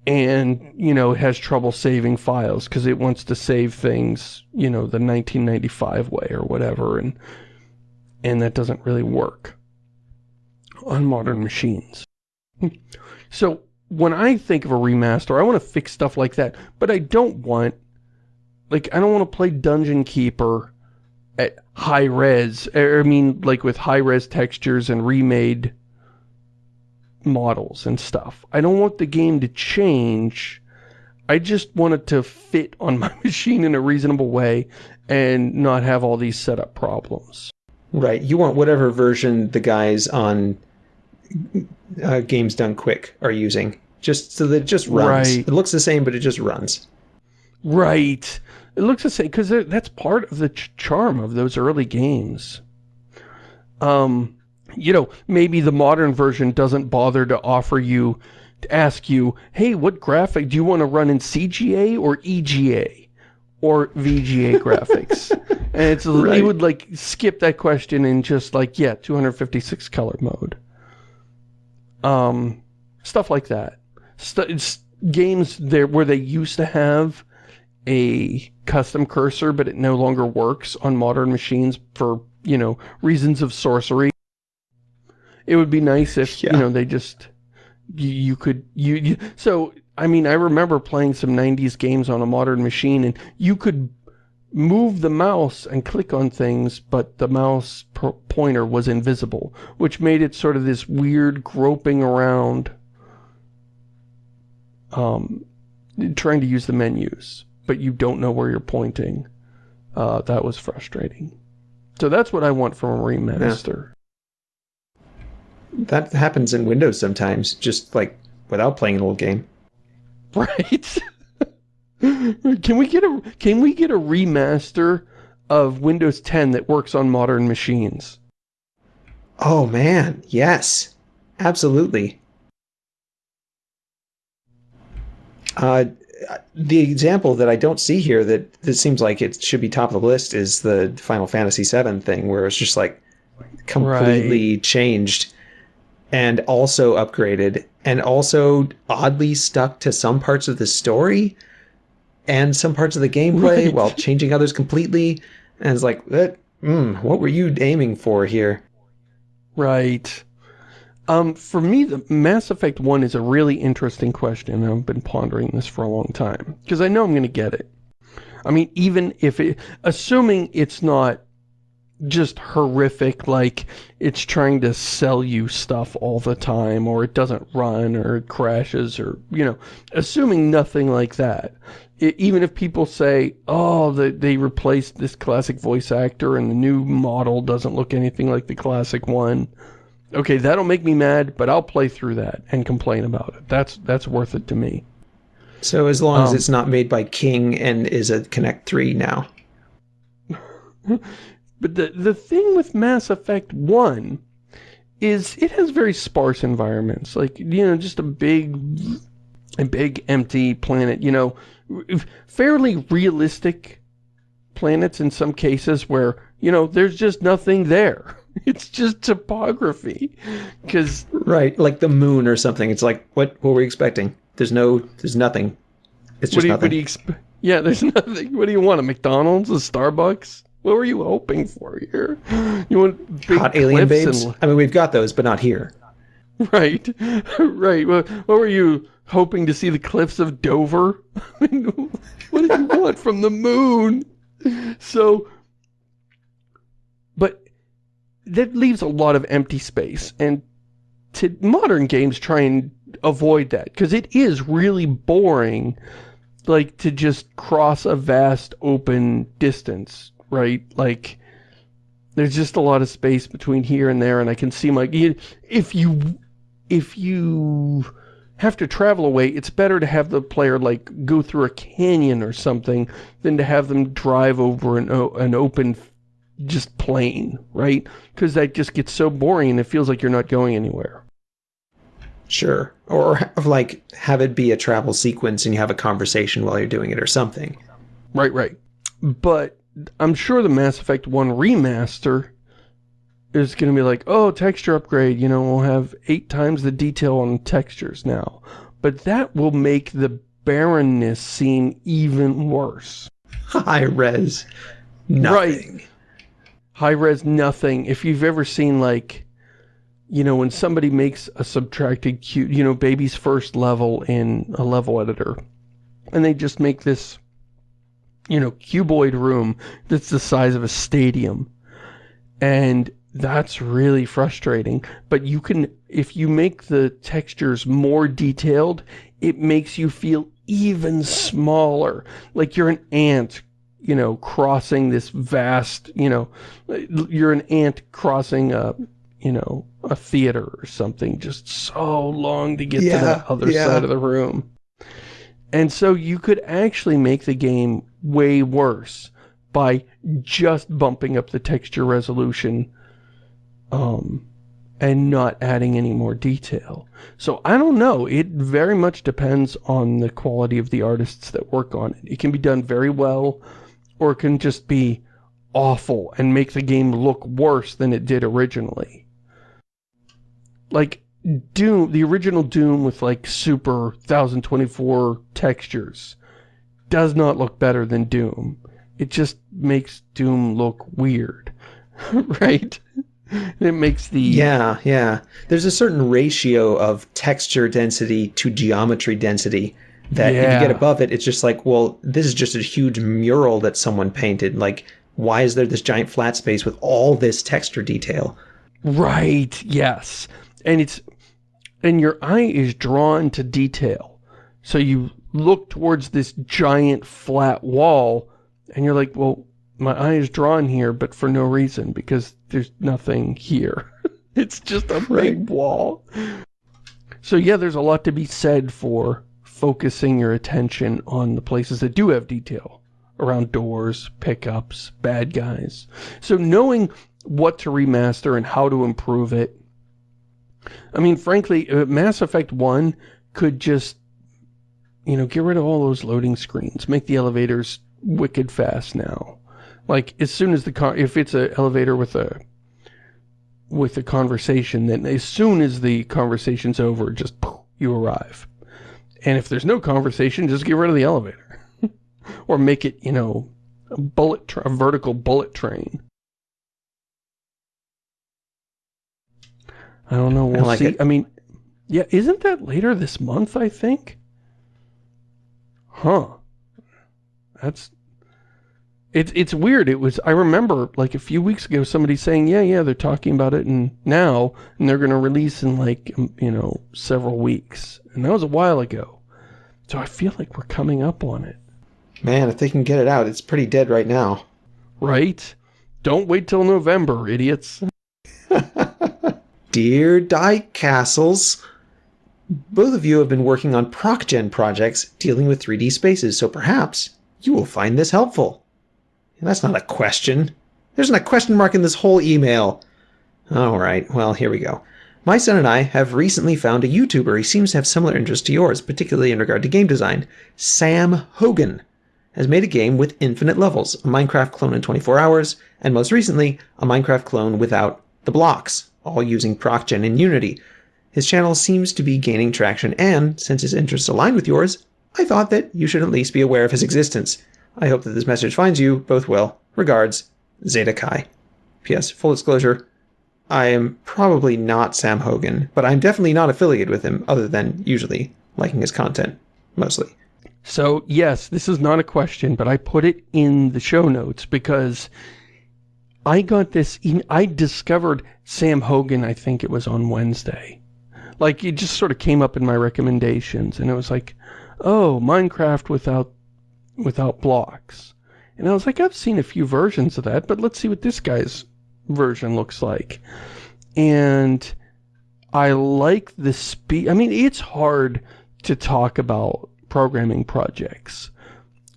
and, you know, it has trouble saving files because it wants to save things, you know, the 1995 way or whatever, and and that doesn't really work on modern machines. so when I think of a remaster, I want to fix stuff like that, but I don't want, like, I don't want to play Dungeon Keeper at high res, I mean, like with high res textures and remade models and stuff. I don't want the game to change. I just want it to fit on my machine in a reasonable way and not have all these setup problems. Right. You want whatever version the guys on uh, Games Done Quick are using. Just so that it just runs. Right. It looks the same, but it just runs. Right. It looks the same, because that's part of the ch charm of those early games. Um, you know, maybe the modern version doesn't bother to offer you, to ask you, hey, what graphic do you want to run in CGA or EGA? Or VGA graphics? and it's, right. you would like skip that question and just like, yeah, 256 color mode. Um, stuff like that. St games there where they used to have a custom cursor, but it no longer works on modern machines for, you know, reasons of sorcery. It would be nice if, yeah. you know, they just, you, you could, you, you, so, I mean, I remember playing some 90s games on a modern machine and you could move the mouse and click on things, but the mouse pointer was invisible, which made it sort of this weird groping around, um, trying to use the menus but you don't know where you're pointing. Uh, that was frustrating. So that's what I want from a remaster. That happens in Windows sometimes, just like without playing an old game. Right. can we get a can we get a remaster of Windows 10 that works on modern machines? Oh man, yes. Absolutely. Uh, the example that I don't see here that, that seems like it should be top of the list is the Final Fantasy VII thing, where it's just like completely right. changed and also upgraded and also oddly stuck to some parts of the story and some parts of the gameplay right. while changing others completely. And it's like, that, mm, what were you aiming for here? Right. Um, for me, the Mass Effect 1 is a really interesting question, I've been pondering this for a long time, because I know I'm going to get it. I mean, even if it, assuming it's not just horrific, like it's trying to sell you stuff all the time, or it doesn't run, or it crashes, or, you know, assuming nothing like that. It, even if people say, oh, they, they replaced this classic voice actor and the new model doesn't look anything like the classic one, Okay, that'll make me mad, but I'll play through that and complain about it. That's that's worth it to me. So as long um, as it's not made by King and is a Connect 3 now. but the the thing with Mass Effect 1 is it has very sparse environments. Like, you know, just a big, a big empty planet, you know, fairly realistic planets in some cases where, you know, there's just nothing there. It's just topography. Because... Right, like the moon or something. It's like, what, what were we expecting? There's no, there's nothing. It's just what do you, nothing. What do you yeah, there's nothing. What do you want, a McDonald's, a Starbucks? What were you hoping for here? You want big Hot alien babes? and- I mean, we've got those, but not here. Right, right. What, what were you hoping to see the cliffs of Dover? I mean, what did you want from the moon? So, but that leaves a lot of empty space, and to modern games try and avoid that because it is really boring, like to just cross a vast open distance, right? Like there's just a lot of space between here and there and I can see my if you if you have to travel away it's better to have the player like go through a canyon or something than to have them drive over an, an open just plain right because that just gets so boring and it feels like you're not going anywhere Sure. Or have, like have it be a travel sequence and you have a conversation while you're doing it or something. Right, right. But I'm sure the Mass Effect 1 remaster is going to be like, oh, texture upgrade, you know, we'll have eight times the detail on textures now. But that will make the barrenness seem even worse. High res. Nothing. High res nothing. If you've ever seen like, you know, when somebody makes a subtracted cube, you know, baby's first level in a level editor, and they just make this, you know, cuboid room that's the size of a stadium. And that's really frustrating. But you can, if you make the textures more detailed, it makes you feel even smaller. Like you're an ant, you know, crossing this vast, you know, you're an ant crossing a, you know, a theater or something, just so long to get Yeah, to the other yeah. side of the room. And so you could actually make the game way worse by just bumping up the texture resolution um, and not adding any more detail. So I don't know. It very much depends on the quality of the artists that work on it. It can be done very well or it can just be awful and make the game look worse than it did originally. Like Doom, the original Doom with like super 1024 textures does not look better than Doom. It just makes Doom look weird, right? It makes the Yeah, yeah. There's a certain ratio of texture density to geometry density that if you get above it, it's just like, well, this is just a huge mural that someone painted. Like, why is there this giant flat space with all this texture detail? Right, yes. And it's and your eye is drawn to detail. So you look towards this giant flat wall and you're like, well, my eye is drawn here, but for no reason because there's nothing here. it's just a big wall. So yeah, there's a lot to be said for focusing your attention on the places that do have detail around doors, pickups, bad guys. So knowing what to remaster and how to improve it. I mean, frankly, uh, Mass Effect 1 could just, you know, get rid of all those loading screens. Make the elevators wicked fast now. Like, as soon as the car, if it's an elevator with a, with a conversation, then as soon as the conversation's over, just poof, you arrive. And if there's no conversation, just get rid of the elevator. or make it, you know, a bullet, a vertical bullet train. I don't know. We'll like see. it. I mean, yeah, isn't that later this month? I think. Huh. That's. It's it's weird. It was. I remember like a few weeks ago somebody saying, yeah, yeah, they're talking about it and now, and they're gonna release in like um, you know several weeks, and that was a while ago. So I feel like we're coming up on it, Man, if they can get it out, it's pretty dead right now. right? Don't wait till November, idiots. Dear Die Castles, both of you have been working on ProcGen projects dealing with 3D spaces, so perhaps you will find this helpful. That's not a question. There's not a question mark in this whole email. All right, well, here we go. My son and I have recently found a YouTuber. He seems to have similar interests to yours, particularly in regard to game design. Sam Hogan has made a game with infinite levels, a Minecraft clone in 24 hours, and most recently, a Minecraft clone without the blocks, all using ProcGen and Unity. His channel seems to be gaining traction, and since his interests align with yours, I thought that you should at least be aware of his existence. I hope that this message finds you both well. Regards, Zeta Kai. P.S. Full disclosure, I am probably not Sam Hogan, but I'm definitely not affiliated with him other than usually liking his content, mostly. So, yes, this is not a question, but I put it in the show notes because I got this, I discovered Sam Hogan, I think it was on Wednesday. Like, it just sort of came up in my recommendations, and it was like, oh, Minecraft without, without blocks. And I was like, I've seen a few versions of that, but let's see what this guy's version looks like. And I like the speed. I mean, it's hard to talk about programming projects.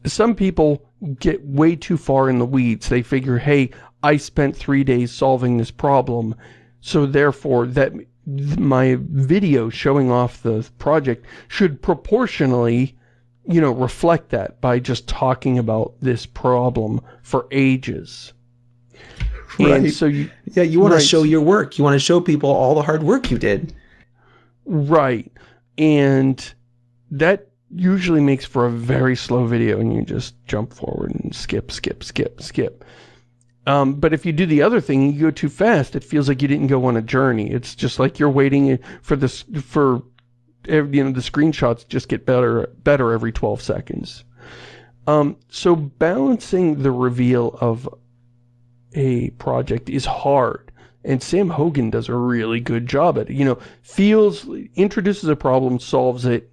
Some people get way too far in the weeds. They figure, hey, I spent three days solving this problem, so therefore that my video showing off the project should proportionally, you know, reflect that by just talking about this problem for ages. Right. And so you, yeah, you want right. to show your work. You want to show people all the hard work you did. Right. And that usually makes for a very slow video and you just jump forward and skip, skip, skip, skip. Um, but if you do the other thing, you go too fast, it feels like you didn't go on a journey. It's just like you're waiting for this, for, you know, the screenshots just get better, better every 12 seconds. Um, so balancing the reveal of a project is hard. And Sam Hogan does a really good job at it. You know, feels, introduces a problem, solves it,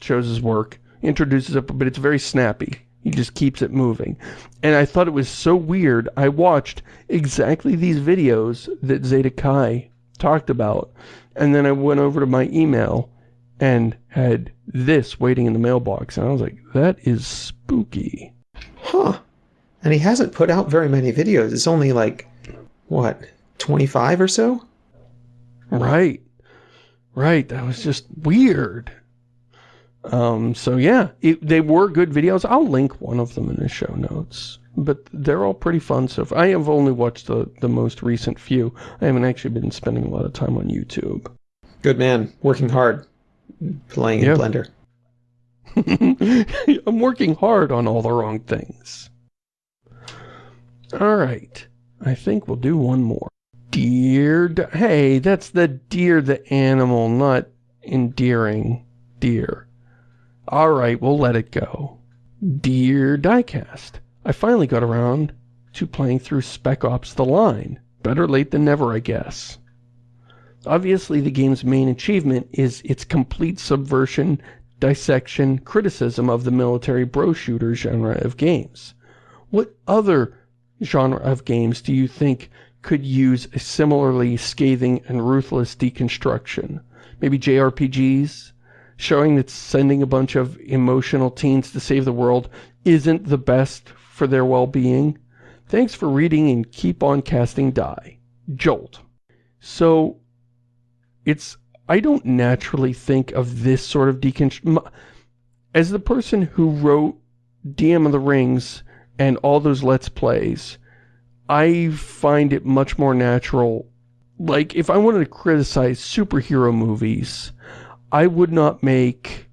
shows his work, introduces it, but it's very snappy. He just keeps it moving. And I thought it was so weird. I watched exactly these videos that Zeta Kai talked about. And then I went over to my email and had this waiting in the mailbox. And I was like, that is spooky. Huh. And he hasn't put out very many videos. It's only like, what, 25 or so? Right. Right. That was just weird. Um, so yeah, it, they were good videos. I'll link one of them in the show notes. But they're all pretty fun so far. I have only watched the, the most recent few. I haven't actually been spending a lot of time on YouTube. Good man. Working hard. Playing in Blender. I'm working hard on all the wrong things. Alright. I think we'll do one more. Dear... Hey, that's the deer the animal, not endearing deer. Alright, we'll let it go. Dear Diecast, I finally got around to playing through Spec Ops The Line. Better late than never, I guess. Obviously, the game's main achievement is its complete subversion, dissection, criticism of the military bro shooter genre of games. What other genre of games do you think could use a similarly scathing and ruthless deconstruction? Maybe JRPGs? Showing that sending a bunch of emotional teens to save the world isn't the best for their well-being. Thanks for reading and keep on casting die. Jolt. So, it's, I don't naturally think of this sort of deconstruction. As the person who wrote DM of the Rings and all those Let's Plays, I find it much more natural. Like, if I wanted to criticize superhero movies, I would not make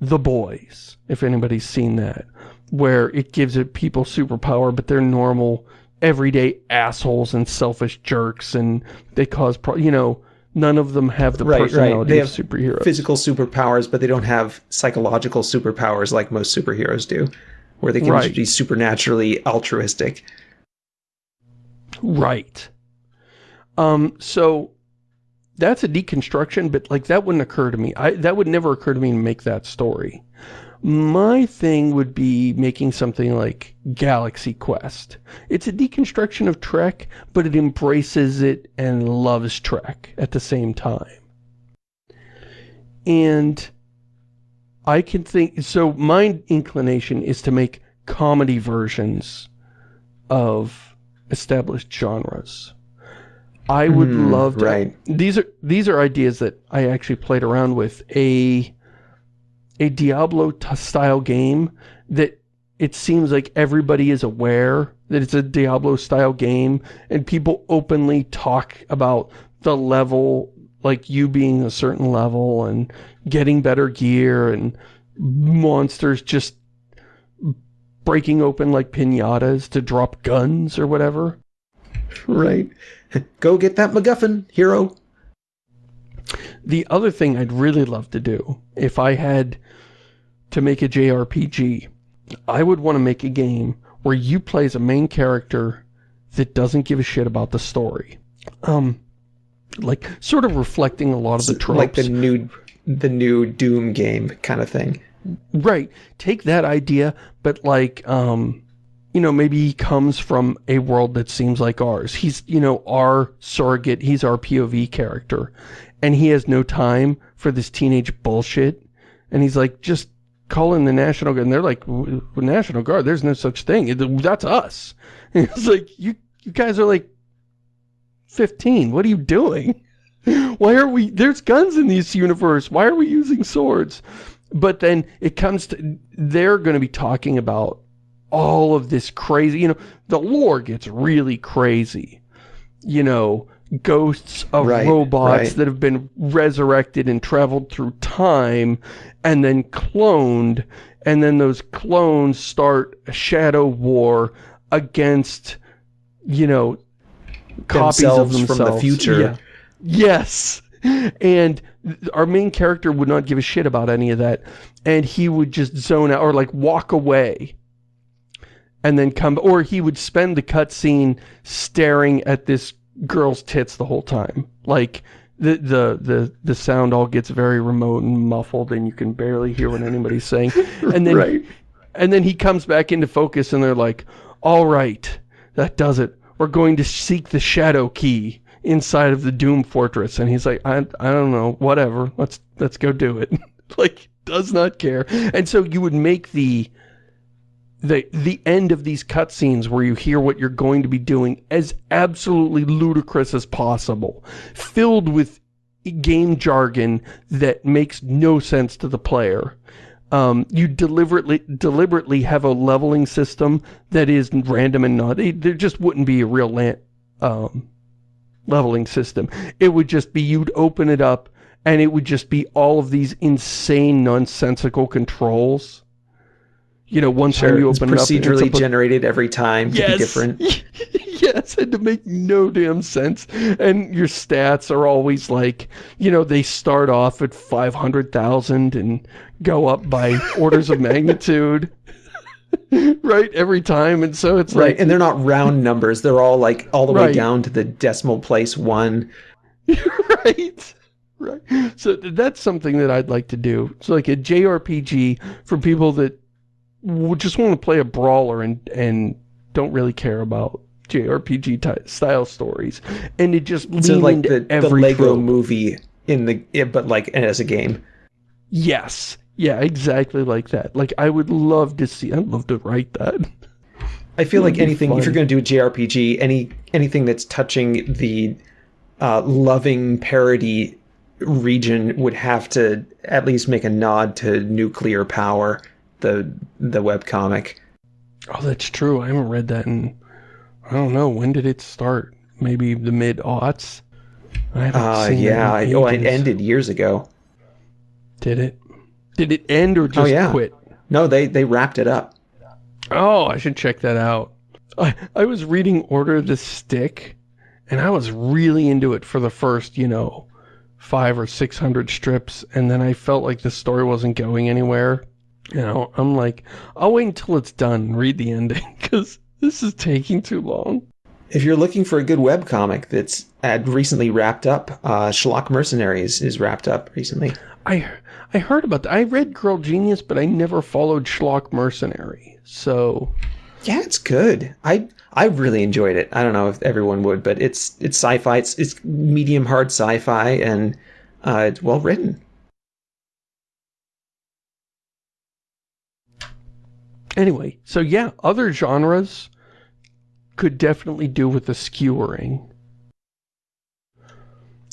The Boys, if anybody's seen that, where it gives it people superpower, but they're normal, everyday assholes and selfish jerks, and they cause, you know, none of them have the right, personality right. They of have superheroes. physical superpowers, but they don't have psychological superpowers like most superheroes do, where they can right. be supernaturally altruistic. Right. Um, so that's a deconstruction, but like that wouldn't occur to me. I, that would never occur to me to make that story. My thing would be making something like Galaxy Quest. It's a deconstruction of Trek, but it embraces it and loves Trek at the same time. And I can think, so my inclination is to make comedy versions of established genres. I would Mm, love to. right. These are these are ideas that I actually played around with a a Diablo style game that it seems like everybody is aware that it's a Diablo style game and people openly talk about the level like you being a certain level and getting better gear and monsters just breaking open like pinatas to drop guns or whatever. Right. Go get that MacGuffin, hero. The other thing I'd really love to do, if I had to make a JRPG, I would want to make a game where you play as a main character that doesn't give a shit about the story. Um, like, sort of reflecting a lot of the tropes. Like the new the new Doom game kind of thing. Right. Take that idea, but like, um, you know, maybe he comes from a world that seems like ours. He's, you know, our surrogate. He's our POV character. And he has no time for this teenage bullshit. And he's like, just call in the National Guard. And they're like, "W- w- National Guard, there's no such thing. That's us. And it's like, you, you guys are like 15. What are you doing? Why are we, there's guns in this universe. Why are we using swords? But then it comes to, they're going to be talking about all of this crazy, you know, the lore gets really crazy. You know, ghosts of Right, robots right. that have been resurrected and traveled through time and then cloned. And then those clones start a shadow war against, you know, copies of Themselves themselves. from the future. Yeah. Yes. And our main character would not give a shit about any of that. And he would just zone out or like walk away. And then come, or he would spend the cutscene staring at this girl's tits the whole time. Like, the, the, the, the sound all gets very remote and muffled and you can barely hear what anybody's saying. And then right. and then he comes back into focus and they're like, all right, that does it. We're going to seek the shadow key inside of the Doom Fortress. And he's like, I, I don't know, whatever. Let's, let's go do it. like, does not care. And so you would make the, the, the end of these cutscenes where you hear what you're going to be doing as absolutely ludicrous as possible. Filled with game jargon that makes no sense to the player um, you deliberately deliberately have a leveling system that is random and not. there just wouldn't be a real um, leveling system. It would just be you'd open it up and it would just be all of these insane nonsensical controls. You know, one Sure. you It's open it up, it's procedurally generated every time to be different. yes, and to make no damn sense. And your stats are always like, you know, they start off at 500,000 and go up by orders of magnitude. right? Every time. And so it's Right. like, And they're not round numbers. They're all like all the way down to the decimal place one. right? Right. So that's something that I'd like to do. It's like a JRPG for people that just want to play a brawler and and don't really care about JRPG ty- style stories, and it just So lean like into the, the every Lego trope. movie in the but like as a game. Yes, yeah, exactly like that. Like I would love to see. I'd love to write that. I feel like It'd anything if you're going to do a JRPG, any anything that's touching the uh, loving parody region would have to at least make a nod to Nuklear Power, the the webcomic. Oh, that's true. I haven't read that in. I don't know when did it start. Maybe the mid aughts. I haven't Uh, seen yeah, that I, oh, it ended years ago. Did it? Did it end or just Oh, yeah. quit? No, they they wrapped it up. Oh, I should check that out. I, I was reading Order of the Stick, and I was really into it for the first, you know, five or six hundred strips, and then I felt like the story wasn't going anywhere. You know, I'm like, I'll wait until it's done and read the ending, because this is taking too long. If you're looking for a good web comic that's had recently wrapped up, uh, Schlock Mercenaries is wrapped up recently. I I heard about that. I read Girl Genius, but I never followed Schlock Mercenary. So, Yeah, it's good. I I really enjoyed it. I don't know if everyone would, but it's it's sci-fi. It's it's medium hard sci-fi and uh, it's well written. Anyway, so yeah, other genres could definitely do with the skewering.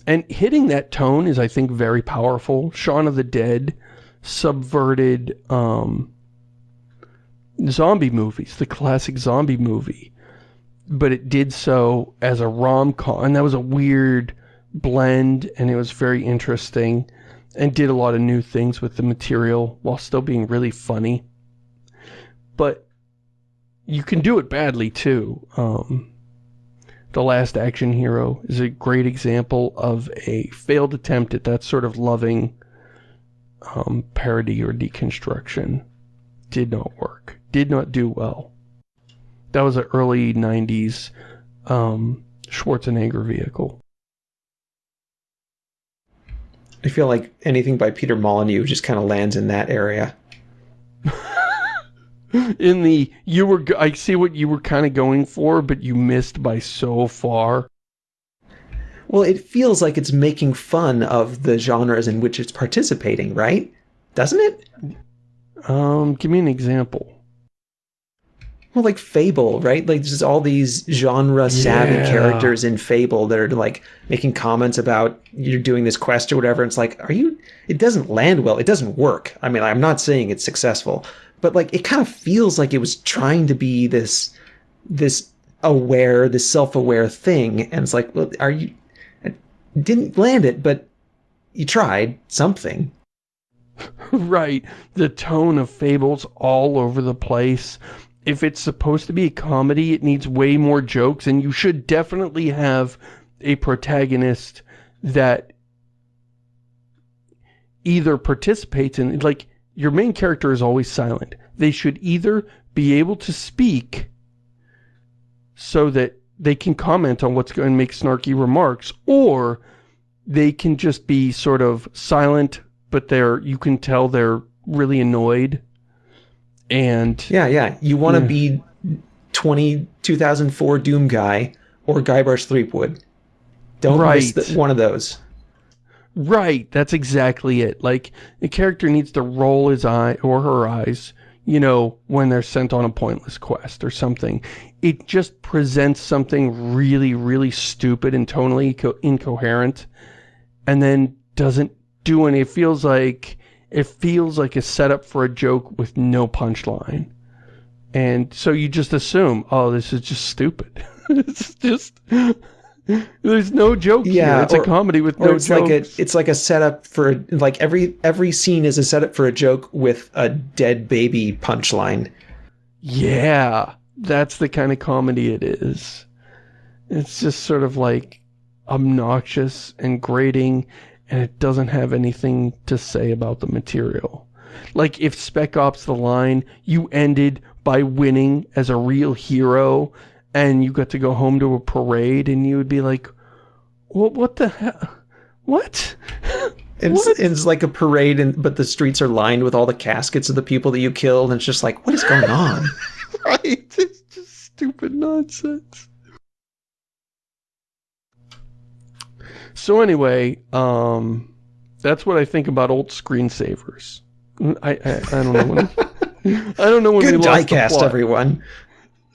and hitting that tone is, I think, very powerful. Shaun of the Dead subverted um, zombie movies, the classic zombie movie. But it did so as a rom-com, and that was a weird blend, and it was very interesting, and did a lot of new things with the material, while still being really funny. But you can do it badly, too. Um, the Last Action Hero is a great example of a failed attempt at that sort of loving um, parody or deconstruction. Did not work. Did not do well. That was an early 90s um, Schwarzenegger vehicle. I feel like anything by Peter Molyneux just kind of lands in that area. In the you were I see what you were kind of going for, but you missed by so far. Well, it feels like it's making fun of the genres in which it's participating, right? Doesn't it? Um, give me an example. Well, like Fable, right? Like there's all these genre savvy Yeah. characters in Fable that are like making comments about you're doing this quest or whatever. It's like, are you? It doesn't land well. It doesn't work. I mean, I'm not saying it's successful, but like it kind of feels like it was trying to be this, this aware, this self-aware thing, and it's like, well, are you? It didn't land it, but you tried something. right. The tone of Fable's all over the place. If it's supposed to be a comedy, it needs way more jokes, and you should definitely have a protagonist that either participates in, like, your main character is always silent. They should either be able to speak so that they can comment on what's going to make snarky remarks, or they can just be sort of silent, but they're, you can tell they're really annoyed. And Yeah, yeah. You want to Yeah. be 20, 2004 Doom guy or Guybrush Threepwood. Don't miss Right. the, one of those. Right, that's exactly it. Like, the character needs to roll his eye or her eyes, you know, when they're sent on a pointless quest or something. It just presents something really, really stupid and tonally co- incoherent, and then doesn't do any. It feels like it feels like a setup for a joke with no punchline, and so you just assume, oh, this is just stupid. it's just. There's no joke Yeah, here. It's or- a comedy with no it's jokes. like a it's like a setup for like every every scene is a setup for a joke with a dead baby punchline. Yeah, that's the kind of comedy it is. It's just sort of like obnoxious and grating, and it doesn't have anything to say about the material. Like if Spec Ops The Line, you ended by winning as a real hero, and you got to go home to a parade, and you would be like, what, what the hell? What? It's, What? it's like a parade, and but the streets are lined with all the caskets of the people that you killed, and it's just like, what is going on? right? It's just stupid nonsense. So anyway, um, that's what I think about old screensavers. I I, I don't know when I don't know when we Good lost the diecast, everyone.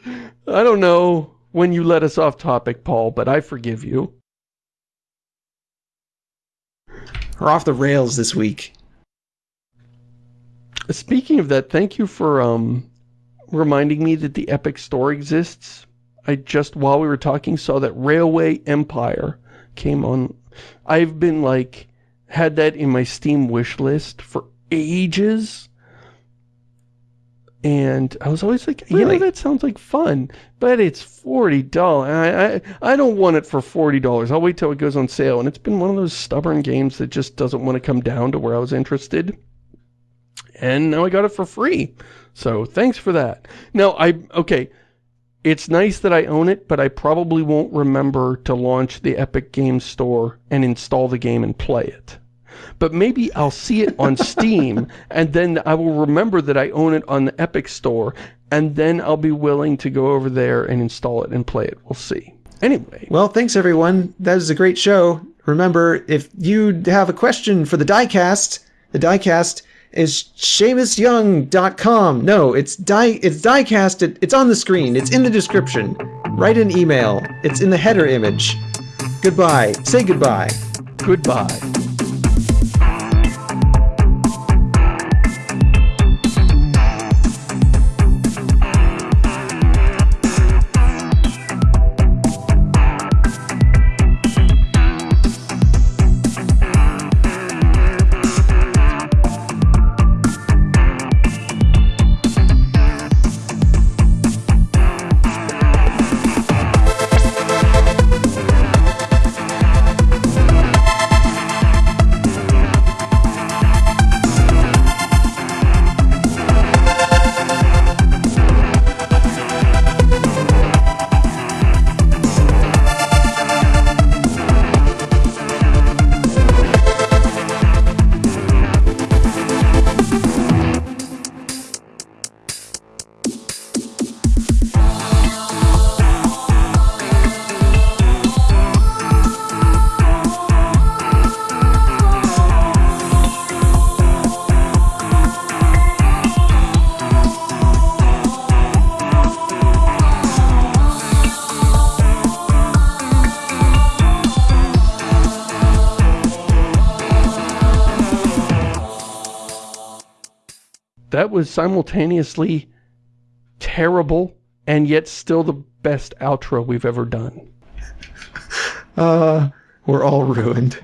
I don't know when you let us off topic, Paul, but I forgive you. We're off the rails this week. Speaking of that, thank you for um reminding me that the Epic Store exists. I just, while we were talking, saw that Railway Empire came on. I've been like, had that in my Steam wish list for ages. And I was always like, you Really? know, that sounds like fun, but it's $40. I, I, I don't want it for $40. I'll wait till it goes on sale. And it's been one of those stubborn games that just doesn't want to come down to where I was interested and now I got it for free. So thanks for that. Now I okay, it's nice that I own it, but I probably won't remember to launch the Epic Games Store and install the game and play it. But maybe I'll see it on Steam and then I will remember that I own it on the Epic Store and then I'll be willing to go over there and install it and play it. We'll see. Anyway, Well, thanks everyone. That was a great show. Remember, if you have a question for the diecast, the diecast is ShamusYoung.com. No, it's die it's diecast. It, it's on the screen. It's in the description. Write an email. It's in the header image. Goodbye. Say goodbye. Goodbye. Was simultaneously terrible and yet still the best outro we've ever done. Uh, we're all ruined.